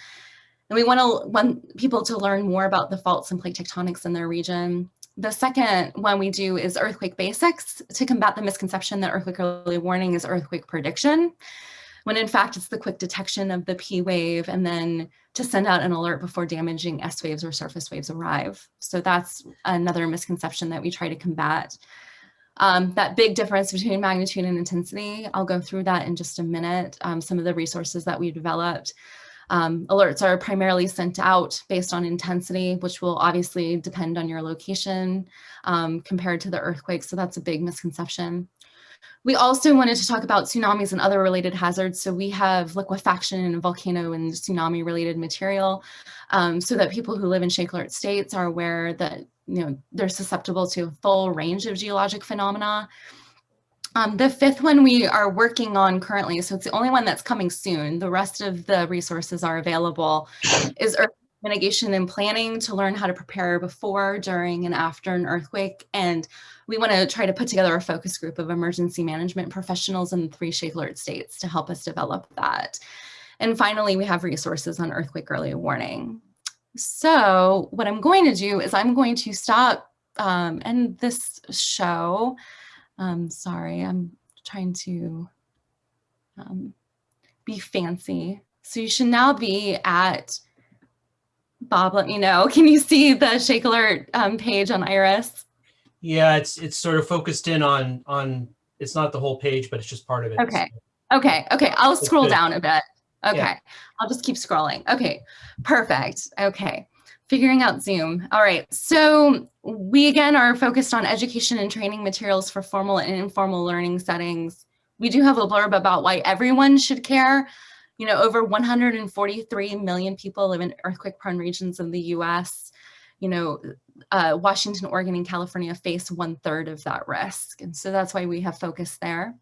And we want to want people to learn more about the faults and plate tectonics in their region. The second one we do is earthquake basics to combat the misconception that earthquake early warning is earthquake prediction when in fact it's the quick detection of the P wave and then to send out an alert before damaging S waves or surface waves arrive. So that's another misconception that we try to combat. Um, that big difference between magnitude and intensity, I'll go through that in just a minute. Um, some of the resources that we developed. Um, alerts are primarily sent out based on intensity, which will obviously depend on your location um, compared to the earthquake. So that's a big misconception. We also wanted to talk about tsunamis and other related hazards. So we have liquefaction and volcano and tsunami related material um, so that people who live in ShakeAlert states are aware that you know they're susceptible to a full range of geologic phenomena. Um, the fifth one we are working on currently, so it's the only one that's coming soon. The rest of the resources are available, is earth mitigation and planning to learn how to prepare before, during, and after an earthquake. And we want to try to put together a focus group of emergency management professionals in the three ShakeAlert states to help us develop that. And finally, we have resources on earthquake early warning. So what I'm going to do is I'm going to stop um, and this show. Um, sorry, I'm trying to um, be fancy. So you should now be at Bob, let me know. Can you see the ShakeAlert um, page on Iris? Yeah, it's it's sort of focused in on on. It's not the whole page, but it's just part of it. Okay. Okay. Okay. I'll scroll down a bit. Okay, Yeah. I'll just keep scrolling. Okay, perfect. Okay, figuring out Zoom. All right, so we again are focused on education and training materials for formal and informal learning settings. We do have a blurb about why everyone should care. You know, over 143 million people live in earthquake prone regions in the US. You know, uh, Washington, Oregon, and California face one third of that risk. And so that's why we have focused there.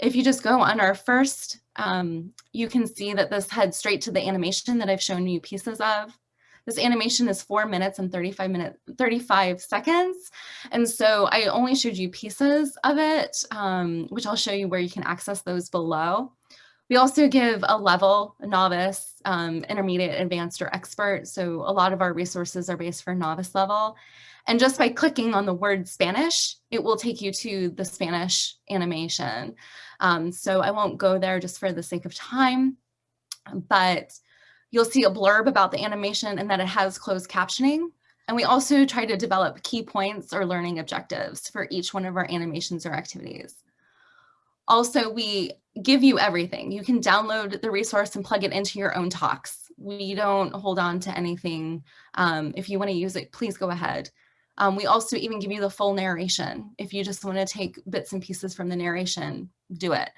If you just go on our first, um, you can see that this heads straight to the animation that I've shown you pieces of. This animation is four minutes and 35 minutes, 35 seconds. And so I only showed you pieces of it, um, which I'll show you where you can access those below. We also give a level, a novice, um, intermediate, advanced, or expert. So a lot of our resources are based for novice level. And just by clicking on the word Spanish, it will take you to the Spanish animation. Um, so I won't go there just for the sake of time, but you'll see a blurb about the animation and that it has closed captioning. And we also try to develop key points or learning objectives for each one of our animations or activities. Also, we give you everything. You can download the resource and plug it into your own talks. We don't hold on to anything. Um, if you want to use it, please go ahead. Um, we also even give you the full narration. If you just want to take bits and pieces from the narration, do it.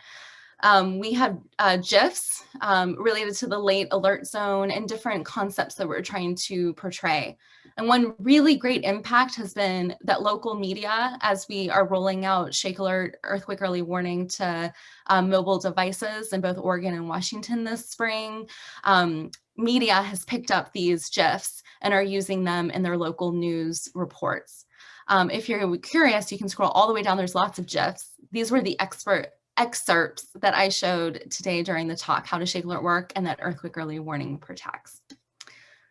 Um, we have uh, GIFs um, related to the late alert zone and different concepts that we're trying to portray. And one really great impact has been that local media, as we are rolling out ShakeAlert Earthquake Early Warning to um, mobile devices in both Oregon and Washington this spring, um, media has picked up these GIFs and are using them in their local news reports. Um, if you're curious, you can scroll all the way down. There's lots of GIFs. These were the expert excerpts that I showed today during the talk, how to ShakeAlert work and that earthquake early warning protects.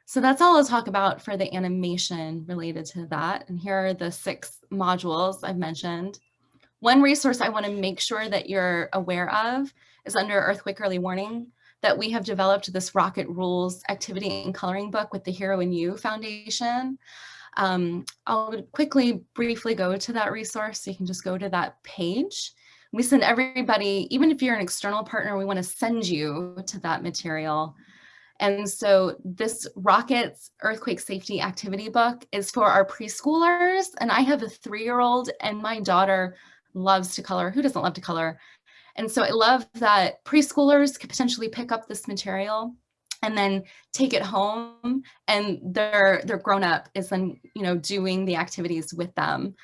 So that's all I'll talk about for the animation related to that. And here are the six modules I've mentioned. One resource I wanna make sure that you're aware of is under earthquake early warning that we have developed this rocket rules activity and coloring book with the Hero in You Foundation. Um, I'll quickly briefly go to that resource. So you can just go to that page. We send everybody, even if you're an external partner, we want to send you to that material. And so this Rockets Earthquake Safety Activity Book is for our preschoolers. And I have a three-year-old and my daughter loves to color. Who doesn't love to color? And so I love that preschoolers could potentially pick up this material and then take it home and their their grown up is then you know doing the activities with them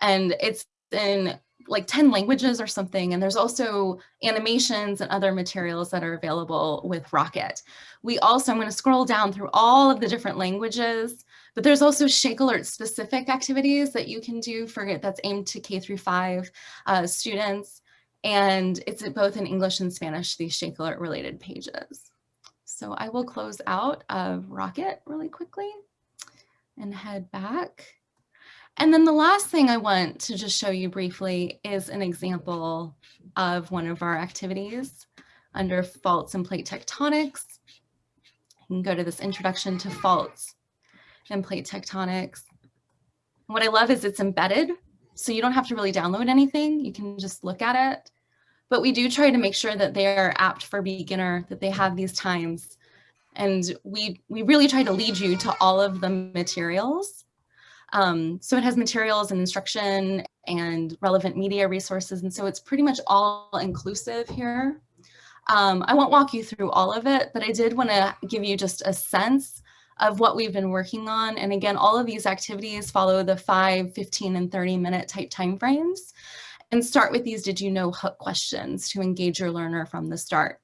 and it's in like 10 languages or something and there's also animations and other materials that are available with rocket we also i'm going to scroll down through all of the different languages but there's also ShakeAlert specific activities that you can do for that's aimed to k through five uh, students and it's both in english and spanish these ShakeAlert related pages so I will close out of Rocket really quickly and head back. And then the last thing I want to just show you briefly is an example of one of our activities under faults and plate tectonics. You can go to this introduction to faults and plate tectonics. What I love is it's embedded, so you don't have to really download anything. You can just look at it but we do try to make sure that they are apt for beginner, that they have these times. And we, we really try to lead you to all of the materials. Um, so it has materials and instruction and relevant media resources. And so it's pretty much all inclusive here. Um, I won't walk you through all of it, but I did want to give you just a sense of what we've been working on. And again, all of these activities follow the 5, 15, and 30 minute type timeframes and start with these did you know hook questions to engage your learner from the start.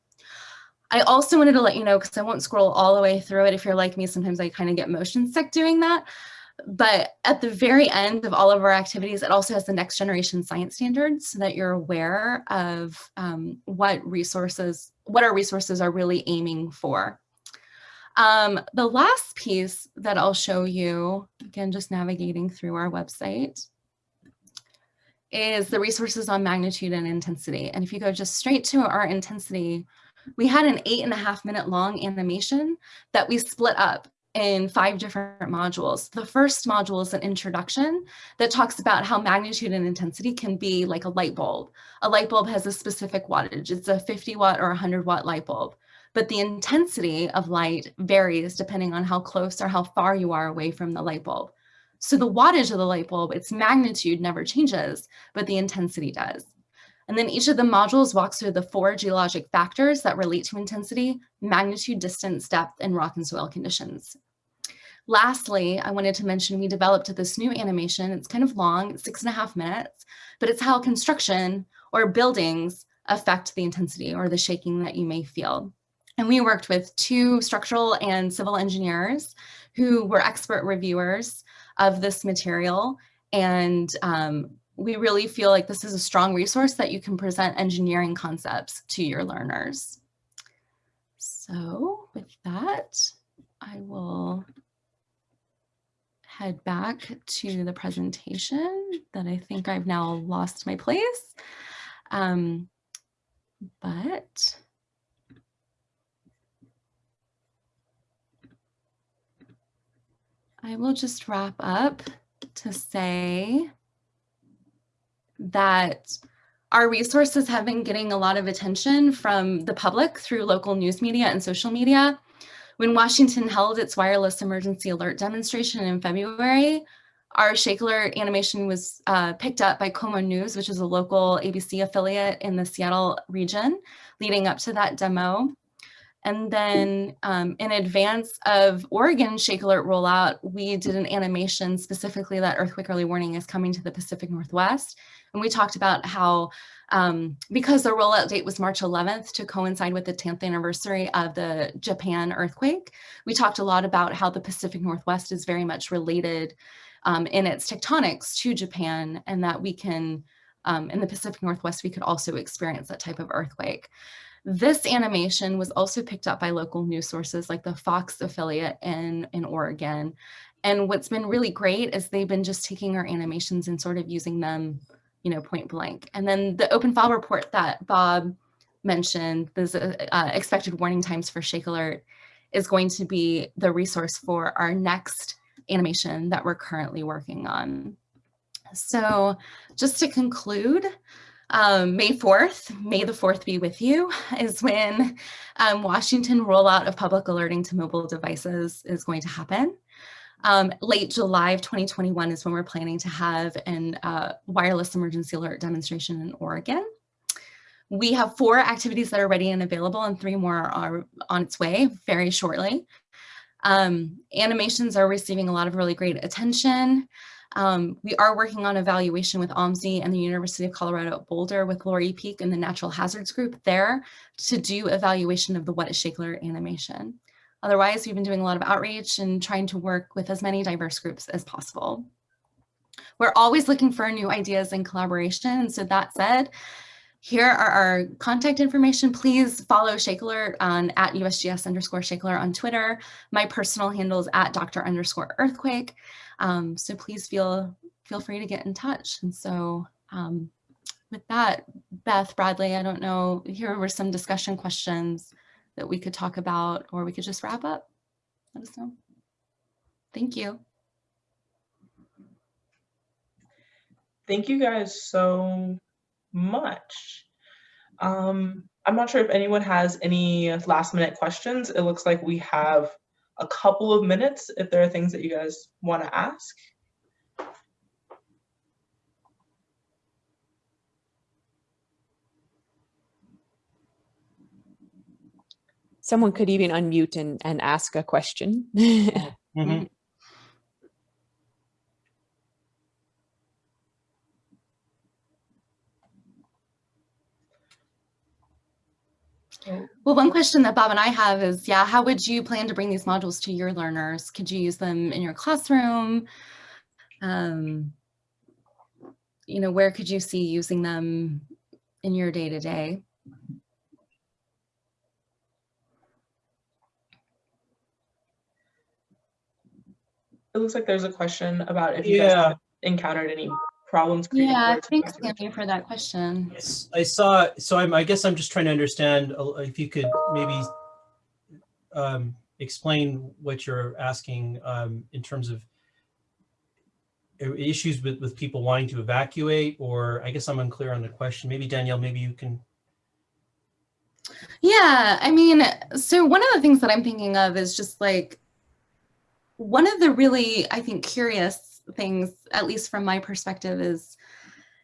I also wanted to let you know, because I won't scroll all the way through it. If you're like me, sometimes I kind of get motion sick doing that. But at the very end of all of our activities, it also has the next generation science standards so that you're aware of um, what resources, what our resources are really aiming for. Um, the last piece that I'll show you, again, just navigating through our website, is the resources on magnitude and intensity. And if you go just straight to our intensity, we had an eight and a half minute long animation that we split up in five different modules. The first module is an introduction that talks about how magnitude and intensity can be like a light bulb. A light bulb has a specific wattage. It's a 50 watt or 100 watt light bulb. but the intensity of light varies depending on how close or how far you are away from the light bulb. So the wattage of the light bulb, its magnitude never changes, but the intensity does. And then each of the modules walks through the four geologic factors that relate to intensity, magnitude, distance, depth, and rock and soil conditions. Lastly, I wanted to mention we developed this new animation. It's kind of long, six and a half minutes, but it's how construction or buildings affect the intensity or the shaking that you may feel. And we worked with two structural and civil engineers who were expert reviewers of this material. And um, we really feel like this is a strong resource that you can present engineering concepts to your learners. So with that, I will head back to the presentation that I think I've now lost my place. Um, but I will just wrap up to say that our resources have been getting a lot of attention from the public through local news media and social media. When Washington held its wireless emergency alert demonstration in February, our ShakeAlert animation was uh, picked up by KOMO News, which is a local ABC affiliate in the Seattle region leading up to that demo. And then um, in advance of Oregon ShakeAlert rollout, we did an animation specifically that earthquake early warning is coming to the Pacific Northwest. And we talked about how, um, because the rollout date was March 11th to coincide with the 10th anniversary of the Japan earthquake, we talked a lot about how the Pacific Northwest is very much related um, in its tectonics to Japan and that we can, um, in the Pacific Northwest, we could also experience that type of earthquake. This animation was also picked up by local news sources like the Fox affiliate in, in Oregon. And what's been really great is they've been just taking our animations and sort of using them, you know, point blank. And then the open file report that Bob mentioned, the uh, expected warning times for ShakeAlert is going to be the resource for our next animation that we're currently working on. So just to conclude, um, May 4th, May the 4th be with you, is when um, Washington rollout of public alerting to mobile devices is going to happen. Um, late July of 2021 is when we're planning to have an uh, wireless emergency alert demonstration in Oregon. We have four activities that are ready and available and three more are on its way very shortly. Um, animations are receiving a lot of really great attention. Um, we are working on evaluation with OMSI and the University of Colorado at Boulder with Lori Peek and the Natural Hazards Group there to do evaluation of the What is ShakeAlert animation. Otherwise, we've been doing a lot of outreach and trying to work with as many diverse groups as possible. We're always looking for new ideas and collaboration. So that said, here are our contact information. Please follow ShakeAlert on at USGS underscore ShakeAlert on Twitter. My personal handle is at Dr. underscore earthquake. Um, so please feel feel free to get in touch. And so um, with that, Beth, Bradley, I don't know, here were some discussion questions that we could talk about, or we could just wrap up. Let us know. Thank you. Thank you guys so much. Um, I'm not sure if anyone has any last minute questions. It looks like we have a couple of minutes if there are things that you guys want to ask. Someone could even unmute and, and ask a question. Mm -hmm. Well, one question that Bob and I have is, yeah, how would you plan to bring these modules to your learners? Could you use them in your classroom? Um, you know, where could you see using them in your day-to-day? -day? It looks like there's a question about if you yeah. guys encountered any problems. Yeah, thanks, Sammy, for that question. Yes, I saw, so I'm, I guess I'm just trying to understand if you could maybe um, explain what you're asking um, in terms of issues with, with people wanting to evacuate, or I guess I'm unclear on the question. Maybe Danielle, maybe you can. Yeah, I mean, so one of the things that I'm thinking of is just like one of the really, I think, curious things, at least from my perspective, is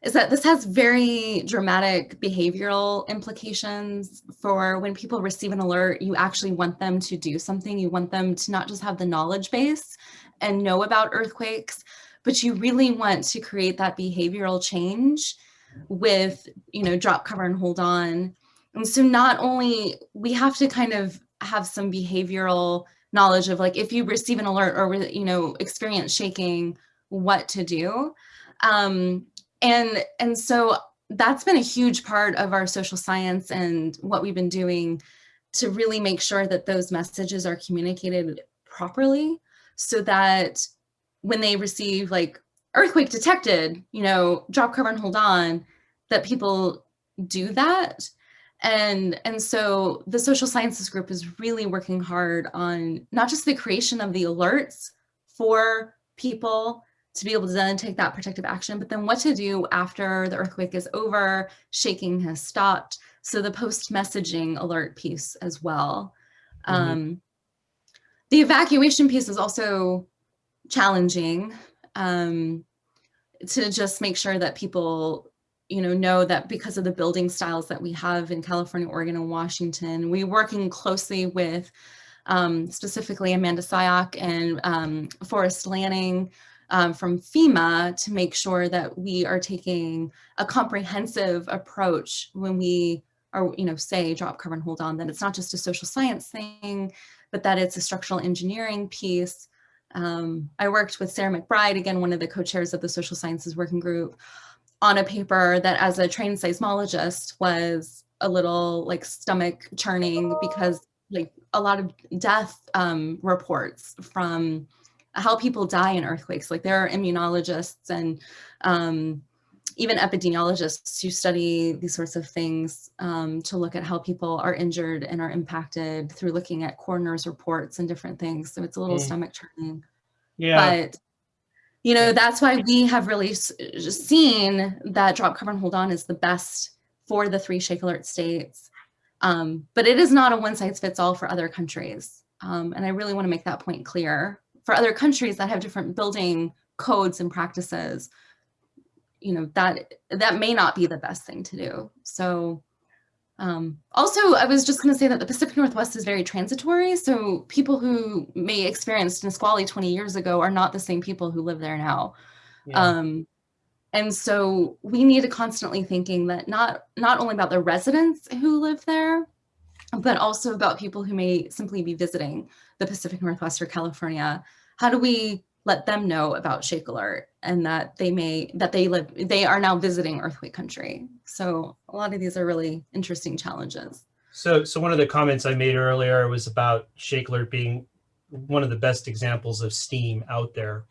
is that this has very dramatic behavioral implications for when people receive an alert, you actually want them to do something. You want them to not just have the knowledge base and know about earthquakes, but you really want to create that behavioral change with, you know, drop, cover, and hold on. And so not only we have to kind of have some behavioral knowledge of like, if you receive an alert or, you know, experience shaking, what to do. Um, and, and so that's been a huge part of our social science and what we've been doing to really make sure that those messages are communicated properly so that when they receive like earthquake detected, you know, drop cover and hold on, that people do that. And, and so the social sciences group is really working hard on not just the creation of the alerts for people to be able to then take that protective action, but then what to do after the earthquake is over, shaking has stopped. So the post messaging alert piece as well. Mm -hmm. um, the evacuation piece is also challenging um, to just make sure that people you know, know that because of the building styles that we have in California, Oregon, and Washington, we're working closely with um, specifically Amanda Siok and um, Forrest Lanning um, from FEMA to make sure that we are taking a comprehensive approach when we are, you know, say drop, cover, and hold on, that it's not just a social science thing, but that it's a structural engineering piece. Um, I worked with Sarah McBride, again, one of the co-chairs of the social sciences working group, on a paper that as a trained seismologist was a little like stomach churning because like a lot of death um, reports from how people die in earthquakes. Like there are immunologists and um, even epidemiologists who study these sorts of things um, to look at how people are injured and are impacted through looking at coroner's reports and different things. So it's a little mm. stomach churning. Yeah. But you know, that's why we have really seen that drop cover and hold on is the best for the three ShakeAlert states. Um, but it is not a one size fits all for other countries. Um, and I really want to make that point clear. For other countries that have different building codes and practices, you know, that that may not be the best thing to do. So um, also, I was just going to say that the Pacific Northwest is very transitory. So people who may experienced Nisqually 20 years ago are not the same people who live there now. Yeah. Um, and so we need to constantly thinking that not, not only about the residents who live there, but also about people who may simply be visiting the Pacific Northwest or California. How do we let them know about ShakeAlert and that they may, that they live, they are now visiting earthquake country. So a lot of these are really interesting challenges. So, so one of the comments I made earlier was about ShakeAlert being one of the best examples of STEAM out there.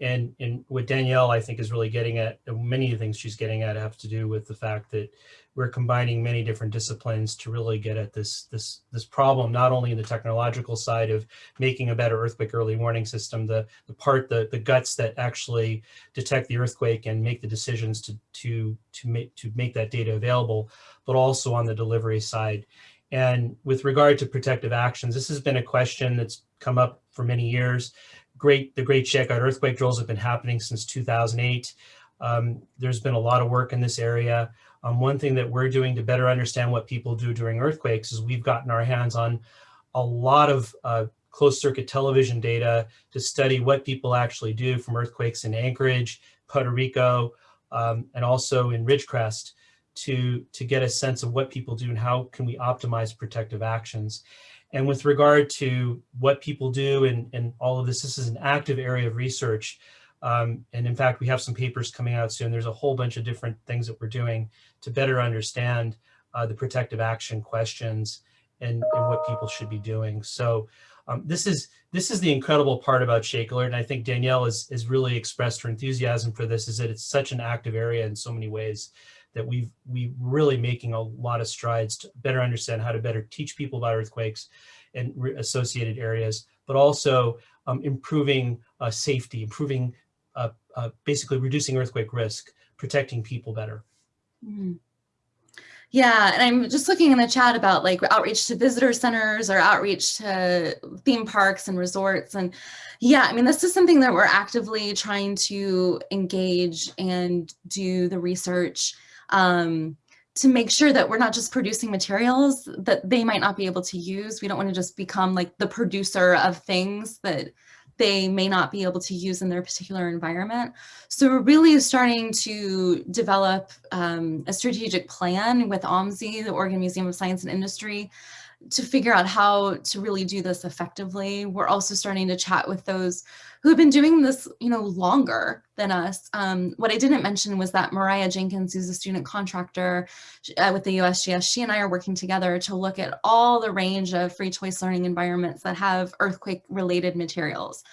And, and what Danielle, I think, is really getting at, uh, many of the things she's getting at have to do with the fact that we're combining many different disciplines to really get at this, this, this problem, not only in the technological side of making a better earthquake early warning system, the, the part, the, the guts that actually detect the earthquake and make the decisions to, to, to, make, to make that data available, but also on the delivery side. And with regard to protective actions, this has been a question that's come up for many years. Great, the Great Shakeout earthquake drills have been happening since 2008. Um, there's been a lot of work in this area. Um, one thing that we're doing to better understand what people do during earthquakes is we've gotten our hands on a lot of uh, closed circuit television data to study what people actually do from earthquakes in Anchorage, Puerto Rico, um, and also in Ridgecrest to, to get a sense of what people do and how can we optimize protective actions. And with regard to what people do and, and all of this, this is an active area of research um, and in fact, we have some papers coming out soon. There's a whole bunch of different things that we're doing to better understand uh, the protective action questions and, and, what people should be doing. So um, this is this is the incredible part about ShakeAlert, and I think Danielle has, has really expressed her enthusiasm for this, is that it's such an active area in so many ways that we've we really making a lot of strides to better understand how to better teach people about earthquakes and associated areas, but also um, improving uh, safety, improving uh, uh, basically reducing earthquake risk, protecting people better. Mm. Yeah, and I'm just looking in the chat about like outreach to visitor centers or outreach to theme parks and resorts. And yeah, I mean, this is something that we're actively trying to engage and do the research um, to make sure that we're not just producing materials that they might not be able to use. We don't want to just become like the producer of things that they may not be able to use in their particular environment. So we're really starting to develop um, a strategic plan with OMSI, the Oregon Museum of Science and Industry, to figure out how to really do this effectively. We're also starting to chat with those who have been doing this, you know, longer than us. Um, what I didn't mention was that Mariah Jenkins, who's a student contractor uh, with the USGS, she and I are working together to look at all the range of free choice learning environments that have earthquake related materials.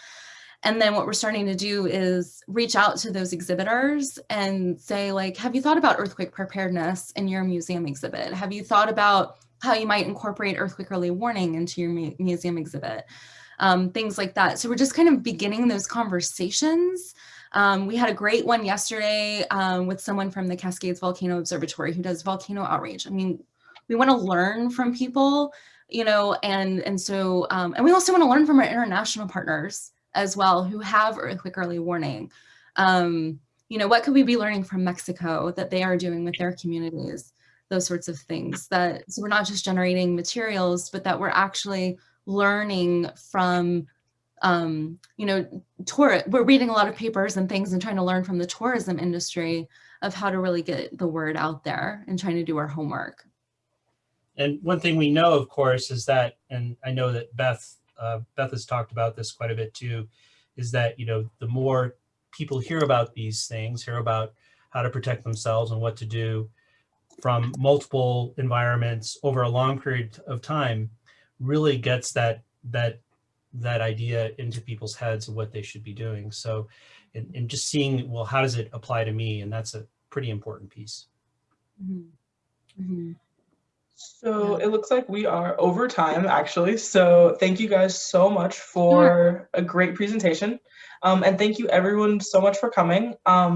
And then what we're starting to do is reach out to those exhibitors and say like, have you thought about earthquake preparedness in your museum exhibit? Have you thought about how you might incorporate earthquake early warning into your mu museum exhibit? um, things like that. So we're just kind of beginning those conversations. Um, we had a great one yesterday um, with someone from the Cascades Volcano Observatory who does volcano outreach. I mean, we want to learn from people, you know, and and so um, and we also want to learn from our international partners as well who have earthquake early warning. Um, you know, what could we be learning from Mexico that they are doing with their communities? Those sorts of things that so we're not just generating materials, but that we're actually learning from um, you know, tour we're reading a lot of papers and things and trying to learn from the tourism industry of how to really get the word out there and trying to do our homework. And one thing we know, of course, is that, and I know that Beth, uh, Beth has talked about this quite a bit too, is that, you know, the more people hear about these things, hear about how to protect themselves and what to do from multiple environments over a long period of time, really gets that that that idea into people's heads of what they should be doing. So, and, and just seeing, well, how does it apply to me? And that's a pretty important piece. Mm -hmm. Mm -hmm. So it looks like we are over time actually. So thank you guys so much for a great presentation. Um, and thank you everyone so much for coming. Um,